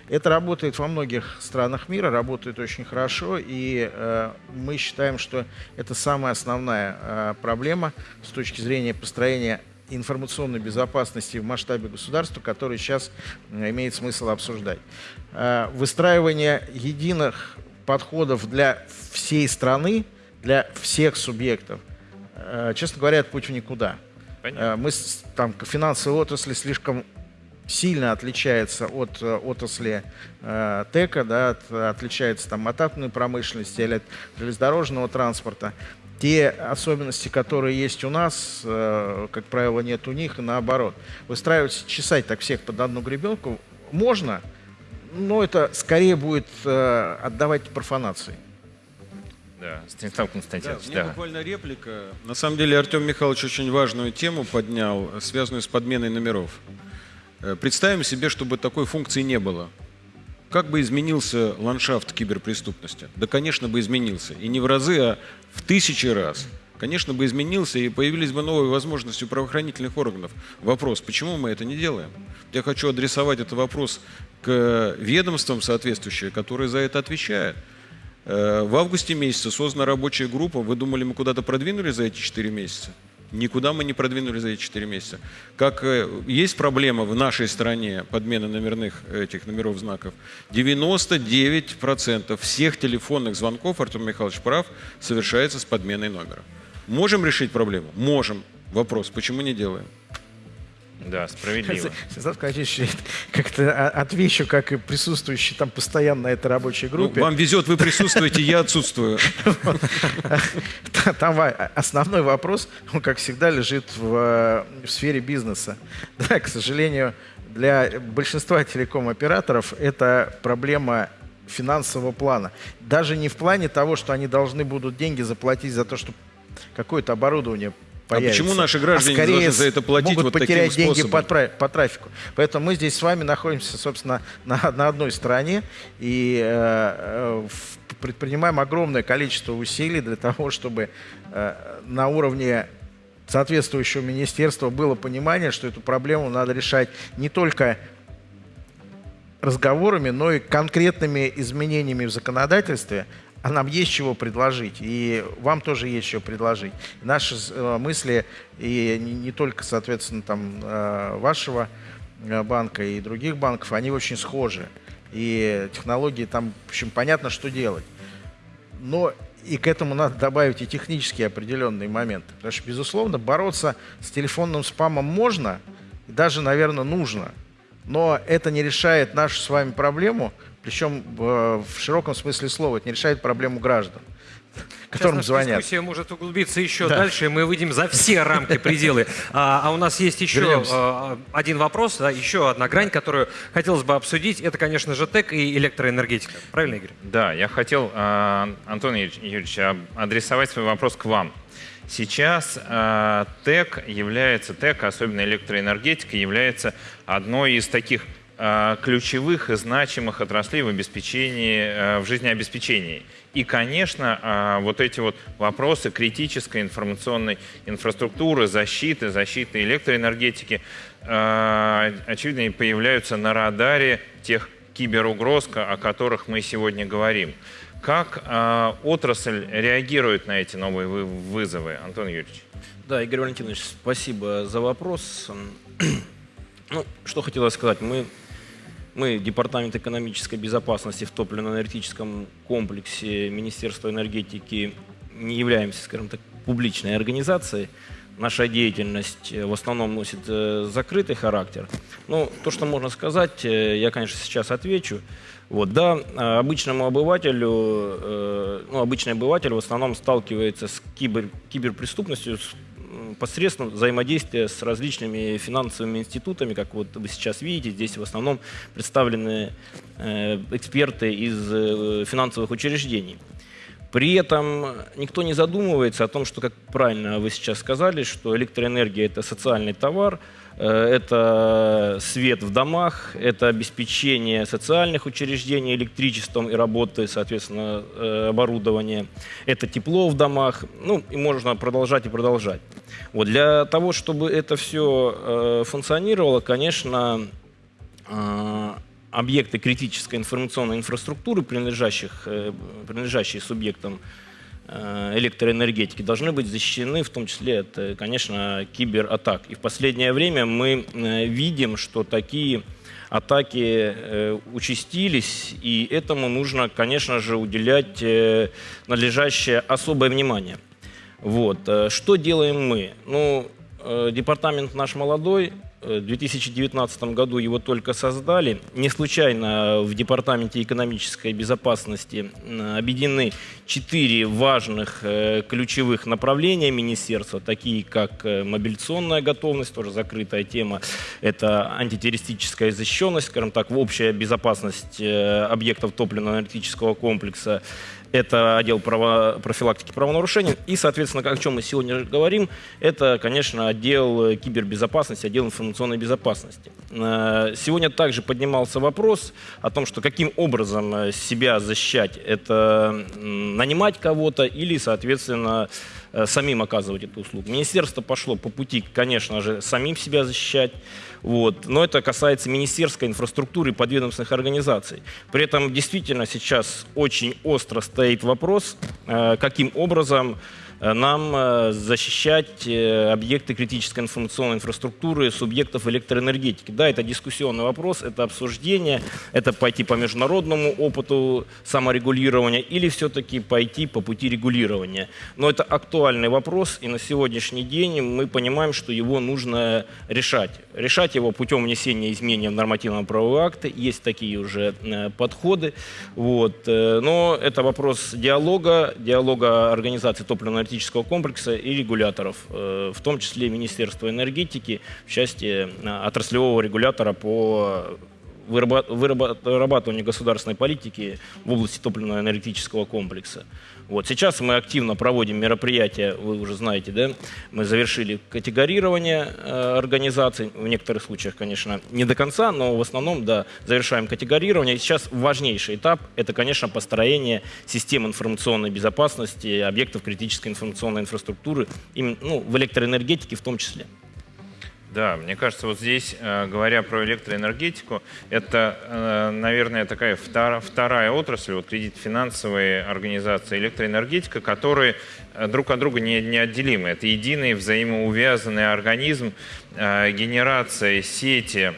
Это работает во многих странах мира, работает очень хорошо, и э, мы считаем, что это самая основная э, проблема с точки зрения построения информационной безопасности в масштабе государства, который сейчас э, имеет смысл обсуждать. Э, выстраивание единых подходов для всей страны, для всех субъектов, э, честно говоря, это путь в никуда. Понятно. Мы там финансовые отрасли слишком сильно отличается от э, отрасли э, ТЭКа, да, от, отличается там, от атомной промышленности или от железнодорожного транспорта. Те особенности, которые есть у нас, э, как правило, нет у них, и наоборот. Выстраивать, чесать так всех под одну гребенку можно, но это скорее будет э, отдавать профанации. Да, Станислав Константинович, да. да. буквально реплика. На самом деле Артем Михайлович очень важную тему поднял, связанную с подменой номеров. Э, представим себе, чтобы такой функции не было. Как бы изменился ландшафт киберпреступности? Да, конечно, бы изменился. И не в разы, а в тысячи раз. Конечно, бы изменился, и появились бы новые возможности у правоохранительных органов. Вопрос, почему мы это не делаем? Я хочу адресовать этот вопрос к ведомствам соответствующие, которые за это отвечают. Э, в августе месяце создана рабочая группа. Вы думали, мы куда-то продвинули за эти 4 месяца? Никуда мы не продвинули за эти 4 месяца. Как э, есть проблема в нашей стране подмены номерных этих номеров знаков, 99% всех телефонных звонков, Артем Михайлович прав, совершается с подменой номера. Можем решить проблему? Можем. Вопрос, почему не делаем? Да, справедливо. Станислав Казачевич как-то отвечу, как и присутствующий там постоянно на этой рабочей ну, группе. Ну, вам везет, вы присутствуете, я отсутствую. Там основной вопрос, он, как всегда, лежит в, в сфере бизнеса. Да, к сожалению, для большинства телеком-операторов это проблема финансового плана. Даже не в плане того, что они должны будут деньги заплатить за то, чтобы какое-то оборудование появится. А почему наши граждане а должны за это платить могут вот потерять таким деньги по, по трафику? Поэтому мы здесь с вами находимся, собственно, на, на одной стороне и э, э предпринимаем огромное количество усилий для того, чтобы э, на уровне соответствующего министерства было понимание, что эту проблему надо решать не только разговорами, но и конкретными изменениями в законодательстве, а нам есть чего предложить, и вам тоже есть чего предложить. Наши э, мысли, и не, только, соответственно, там, э, вашего э, банка и других банков, они очень схожи. И технологии там, в общем, понятно, что делать. Но и к этому надо добавить и технические определенные моменты. Потому что, безусловно, бороться с телефонным спамом можно, и даже, наверное, нужно. Но это не решает нашу с вами проблему – причем в, в широком смысле слова, это не решает проблему граждан которым Сейчас звонят. дискуссия может углубиться еще да. дальше, и мы выйдем за все рамки, пределы. А, а у нас есть еще а, один вопрос, да, еще одна грань, которую хотелось бы обсудить. Это, конечно же, ТЭК и электроэнергетика. Правильно, Игорь? Да, я хотел, а, Антон Юрьевич, адресовать свой вопрос к вам. Сейчас э, ТЭК является, ТЭК, особенно электроэнергетика, является одной из таких Э, ключевых и значимых отраслей в обеспечении, э, в жизнеобеспечении. И, конечно, э, вот эти вот вопросы критической информационной инфраструктуры, защиты, защиты электроэнергетики, очевидно, появляются на радаре тех киберугроз, о которых мы сегодня говорим. Как отрасль реагирует на эти новые вызовы, Антон Юрьевич? Да, Игорь Валентинович, спасибо за вопрос. Ну, что хотелось сказать. Мы Мы, Департамент экономической безопасности в топливно-энергетическом комплексе Министерства энергетики, не являемся, скажем так, публичной организацией. Наша деятельность э, в основном носит э, закрытый характер. Но то, что можно сказать, э, я, конечно, сейчас отвечу. Вот, да, обычному обывателю, ну, обычный обыватель в основном сталкивается с кибер, киберпреступностью посредством взаимодействия с различными финансовыми институтами, как вот вы сейчас видите, здесь в основном представлены э, эксперты из э, финансовых учреждений. При этом никто не задумывается о том, что, как правильно вы сейчас сказали, что электроэнергия – это социальный товар, это свет в домах, это обеспечение социальных учреждений электричеством и работы, соответственно, э, оборудования, это тепло в домах, ну и можно продолжать и продолжать. Вот для того, чтобы это все э, функционировало, конечно, объекты критической информационной инфраструктуры, принадлежащих, э, принадлежащие субъектам э, электроэнергетики, должны быть защищены, в том числе от, э, конечно, кибератак. И в последнее время мы видим, что такие атаки участились, и этому нужно, конечно же, уделять надлежащее особое внимание. Вот. Что делаем мы? Ну, департамент наш молодой, 2019 году его только создали. Не случайно в Департаменте экономической безопасности объединены четыре важных э, ключевых направления министерства, такие как э, мобилизационная готовность, тоже закрытая тема, это антитеррористическая защищенность, скажем так, общая безопасность э, объектов топливно-энергетического комплекса, это отдел право, профилактики правонарушений. И, соответственно, о чем мы сегодня говорим, это, конечно, отдел кибербезопасности, отдел информационной безопасности. Э, сегодня также поднимался вопрос о том, что каким образом э, себя защищать. Это нанимать кого-то или, соответственно, э, самим оказывать эту услугу. Министерство пошло по пути, конечно же, самим себя защищать. Вот. Но это касается министерской инфраструктуры и подведомственных организаций. При этом действительно сейчас очень остро стоит вопрос, э, каким образом нам э, защищать э, объекты критической информационной инфраструктуры субъектов электроэнергетики. Да, это дискуссионный вопрос, это обсуждение, это пойти по международному опыту саморегулирования или все-таки пойти по пути регулирования. Но это актуальный вопрос, и на сегодняшний день мы понимаем, что его нужно решать. Решать его путем внесения изменений в нормативно-правовые акты, есть такие уже подходы. Вот. Но это вопрос диалога, диалога организации топливно энергетического комплекса и регуляторов, э, в том числе Министерства энергетики в части э, отраслевого регулятора по вырабатыванию государственной политики в области топливно-энергетического комплекса. Вот. Сейчас мы активно проводим мероприятия, вы уже знаете, да, мы завершили категорирование э, организаций, в некоторых случаях, конечно, не до конца, но в основном, да, завершаем категорирование. И сейчас важнейший этап – это, конечно, построение систем информационной безопасности объектов критической информационной инфраструктуры, ну, в электроэнергетике в том числе. Да, мне кажется, вот здесь, э, говоря про электроэнергетику, это, э, наверное, такая вторая отрасль, вот кредит-финансовые организации, электроэнергетика, которые э, друг от друга не, неотделимы. Это единый взаимоувязанный организм, генерация, сети,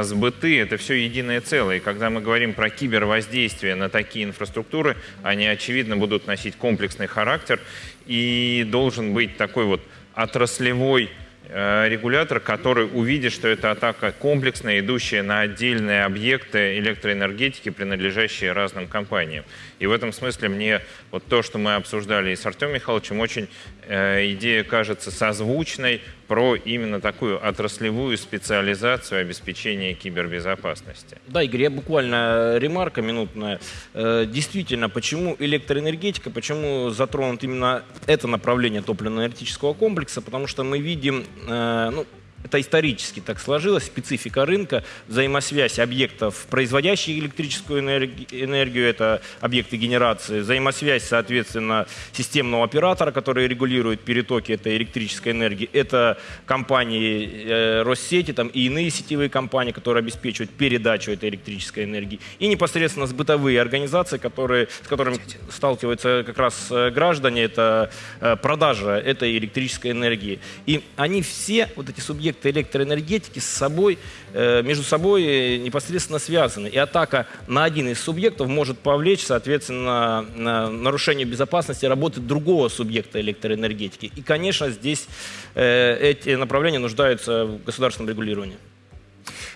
сбыты – это все единое целое. И когда мы говорим про кибервоздействие на такие инфраструктуры, они, очевидно, будут носить комплексный характер и должен быть такой вот отраслевой регулятор, который увидит, что это атака комплексная, идущая на отдельные объекты электроэнергетики, принадлежащие разным компаниям. И в этом смысле мне вот то, что мы обсуждали и с Артемом Михайловичем, очень э, идея кажется созвучной про именно такую отраслевую специализацию обеспечения кибербезопасности. Да, Игорь, я буквально ремарка минутная. Э, действительно, почему электроэнергетика, почему затронут именно это направление топливно-энергетического комплекса? Потому что мы видим, э, ну, это исторически так сложилось, специфика рынка, взаимосвязь объектов, производящих электрическую энергию, это объекты генерации, взаимосвязь, соответственно, системного оператора, который регулирует перетоки этой электрической энергии, это компании э, Россети там, и иные сетевые компании, которые обеспечивают передачу этой электрической энергии, и непосредственно с бытовые организации, которые, с которыми сталкиваются как раз э, граждане, это э, продажа этой электрической энергии. И они все, вот эти субъекты, субъекты электроэнергетики с собой, э, между собой э, непосредственно связаны. И атака на один из субъектов может повлечь, соответственно, на нарушение безопасности работы другого субъекта электроэнергетики. И, конечно, здесь э, эти направления нуждаются в государственном регулировании.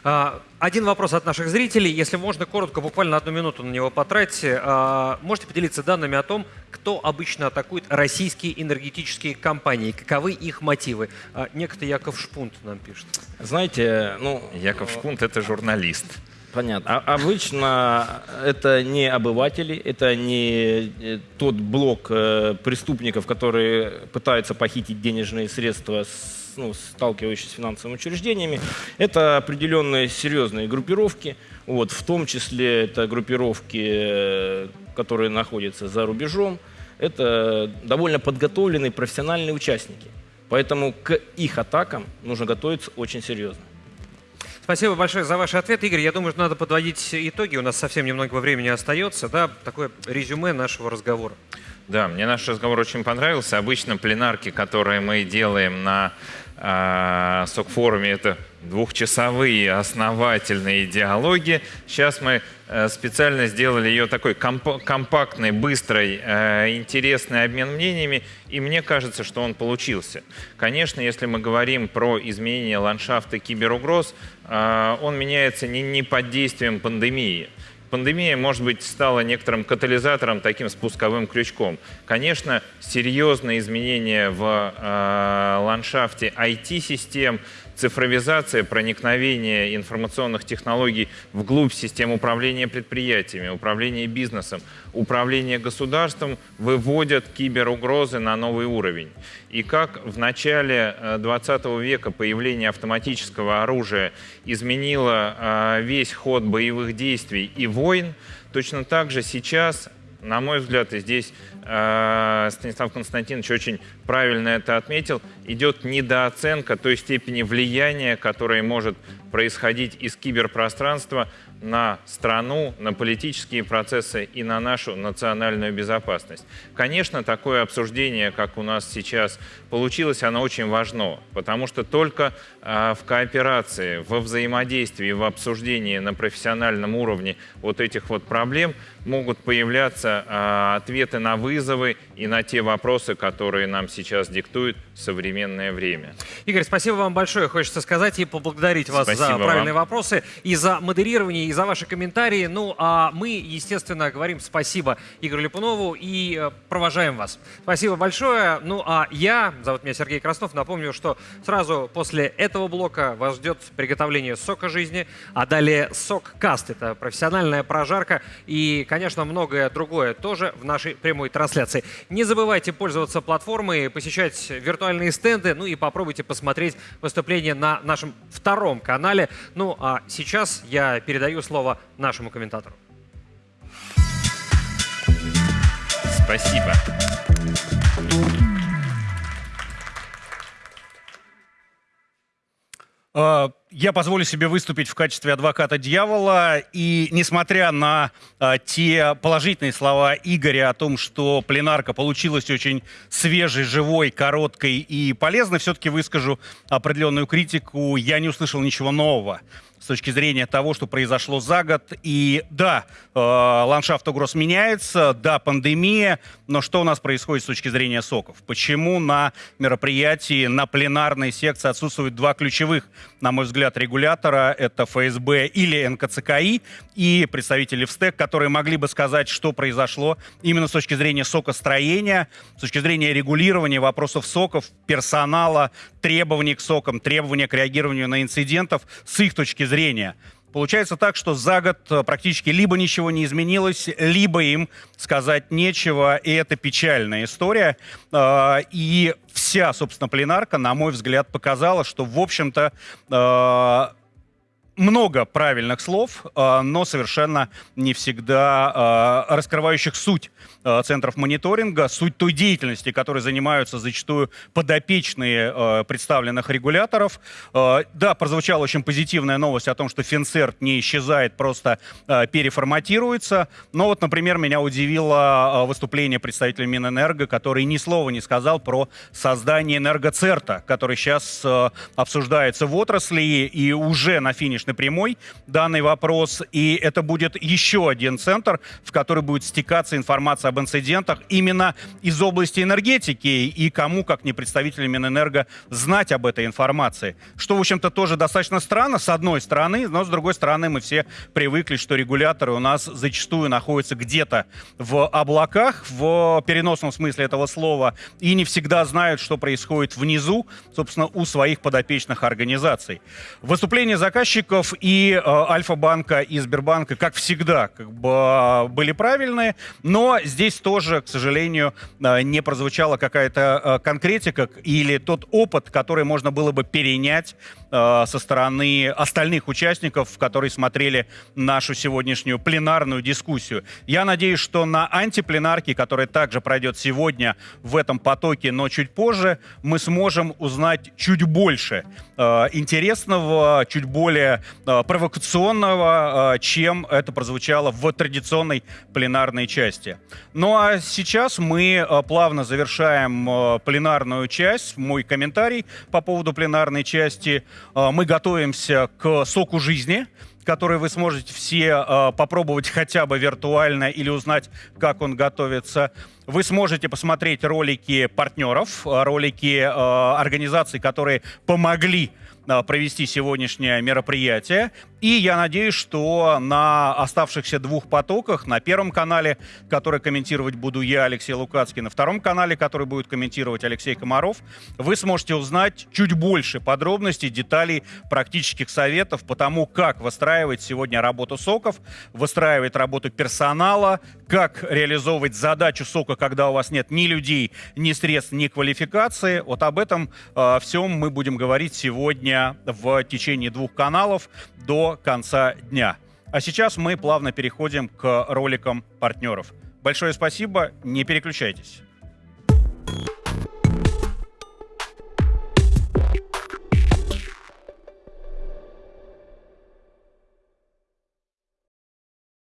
А, Один вопрос от наших зрителей. Если можно, коротко, буквально одну минуту на него потратьте. А, Можете поделиться данными о том, кто обычно атакует российские энергетические компании? Каковы их мотивы? А, Некто Яков Шпунт нам пишет. Знаете, ну... Яков Шпунт — это журналист. Понятно. А обычно это не обыватели, это не э, тот блок э, преступников, которые пытаются похитить денежные средства, с, ну, сталкивающиеся с финансовыми учреждениями. Это определенные серьезные группировки, вот, в том числе это группировки, которые находятся за рубежом. Это довольно подготовленные профессиональные участники. Поэтому к их атакам нужно готовиться очень серьезно. Спасибо большое за ваши ответы, Игорь. Я думаю, что надо подводить итоги. У нас совсем немного времени остается. Да, такое резюме нашего разговора. Да, мне наш разговор очень понравился. Обычно пленарки, которые мы делаем на СОК-форуме, это двухчасовые основательные диалоги. Сейчас мы э, специально сделали ее такой комп компактной, быстрой, э, интересный обмен мнениями, и мне кажется, что он получился. Конечно, если мы говорим про изменение ландшафта киберугроз, э, он меняется не под действием пандемии. Пандемия, может быть, стала некоторым катализатором, таким спусковым крючком. Конечно, серьезные изменения в э, ландшафте IT-систем, цифровизация, проникновение информационных технологий вглубь систем управления предприятиями, управления бизнесом, управления государством выводят киберугрозы на новый уровень. И как в начале 20 века появление автоматического оружия изменило э, весь ход боевых действий и войн, точно так же сейчас на мой взгляд, и здесь э, Станислав Константинович очень правильно это отметил, идет недооценка той степени влияния, которое может происходить из киберпространства на страну, на политические процессы и на нашу национальную безопасность. Конечно, такое обсуждение, как у нас сейчас получилось, оно очень важно, потому что только э, в кооперации, во взаимодействии, в обсуждении на профессиональном уровне вот этих вот проблем могут появляться э, ответы на вызовы и на те вопросы, которые нам сейчас диктует современное время. Игорь, спасибо вам большое, хочется сказать, и поблагодарить вас Спасибо за правильные вам. вопросы, и за модерирование, и за ваши комментарии. Ну, а мы, естественно, говорим спасибо Игорю Липунову и э, провожаем вас. Спасибо большое. Ну, а я, зовут меня Сергей Краснов, напомню, что сразу после этого блока вас ждет приготовление сока жизни, а далее сок каст. Это профессиональная прожарка и, конечно, многое другое тоже в нашей прямой трансляции. Не забывайте пользоваться платформой, посещать виртуальные стенды, ну и попробуйте посмотреть выступление на нашем втором канале. Ну а сейчас я передаю слово нашему комментатору. Спасибо. Я позволю себе выступить в качестве адвоката дьявола. И несмотря на э, те положительные слова Игоря о том, что пленарка получилась очень свежей, живой, короткой и полезной, все-таки выскажу определенную критику. Я не услышал ничего нового с точки зрения того, что произошло за год. И да, э, ландшафт угроз меняется, да, пандемия, но что у нас происходит с точки зрения соков? Почему на мероприятии, на пленарной секции отсутствуют два ключевых, на мой взгляд, регулятора? Это ФСБ или НКЦКИ и представители ВСТЭК, которые могли бы сказать, что произошло именно с точки зрения сокостроения, с точки зрения регулирования вопросов соков, персонала, требований к сокам, требования к реагированию на инцидентов с их точки зрения. Получается так, что за год э, практически либо ничего не изменилось, либо им сказать нечего, и это печальная история. Э, И вся, собственно, пленарка, на мой взгляд, показала, что, в общем-то, э, много правильных слов, но совершенно не всегда раскрывающих суть центров мониторинга, суть той деятельности, которой занимаются зачастую подопечные представленных регуляторов. Да, прозвучала очень позитивная новость о том, что Финцерт не исчезает, просто переформатируется. Но вот, например, меня удивило выступление представителя Минэнерго, который ни слова не сказал про создание энергоцерта, который сейчас обсуждается в отрасли и уже на финиш финишной прямой данный вопрос, и это будет еще один центр, в который будет стекаться информация об инцидентах именно из области энергетики, и кому, как не представителям Минэнерго, знать об этой информации. Что, в общем-то, тоже достаточно странно, с одной стороны, но с другой стороны мы все привыкли, что регуляторы у нас зачастую находятся где-то в облаках, в переносном смысле этого слова, и не всегда знают, что происходит внизу, собственно, у своих подопечных организаций. Выступление заказчика банков и э, Альфа-банка и Сбербанка, как всегда, как бы были правильные, но здесь тоже, к сожалению, э, не прозвучала какая-то э, конкретика или тот опыт, который можно было бы перенять э, со стороны остальных участников, которые смотрели нашу сегодняшнюю пленарную дискуссию. Я надеюсь, что на антипленарке, которая также пройдет сегодня в этом потоке, но чуть позже, мы сможем узнать чуть больше э, интересного, чуть более э, провокационного, чем это прозвучало в традиционной пленарной части. Ну а сейчас мы плавно завершаем пленарную часть, мой комментарий по поводу пленарной части. Э, мы готовимся к соку жизни, который вы сможете все э, попробовать хотя бы виртуально или узнать, как он готовится. Вы сможете посмотреть ролики партнеров, э, ролики организаций, которые помогли провести сегодняшнее мероприятие. И я надеюсь, что на оставшихся двух потоках, на первом канале, который комментировать буду я, Алексей Лукацкий, на втором канале, который будет комментировать Алексей Комаров, вы сможете узнать чуть больше подробностей, деталей, практических советов по тому, как выстраивать сегодня работу СОКов, выстраивать работу персонала, как реализовывать задачу СОКа, когда у вас нет ни людей, ни средств, ни квалификации. Вот об этом э, всем мы будем говорить сегодня в течение двух каналов до конца дня. А сейчас мы плавно переходим к роликам партнеров. Большое спасибо, не переключайтесь.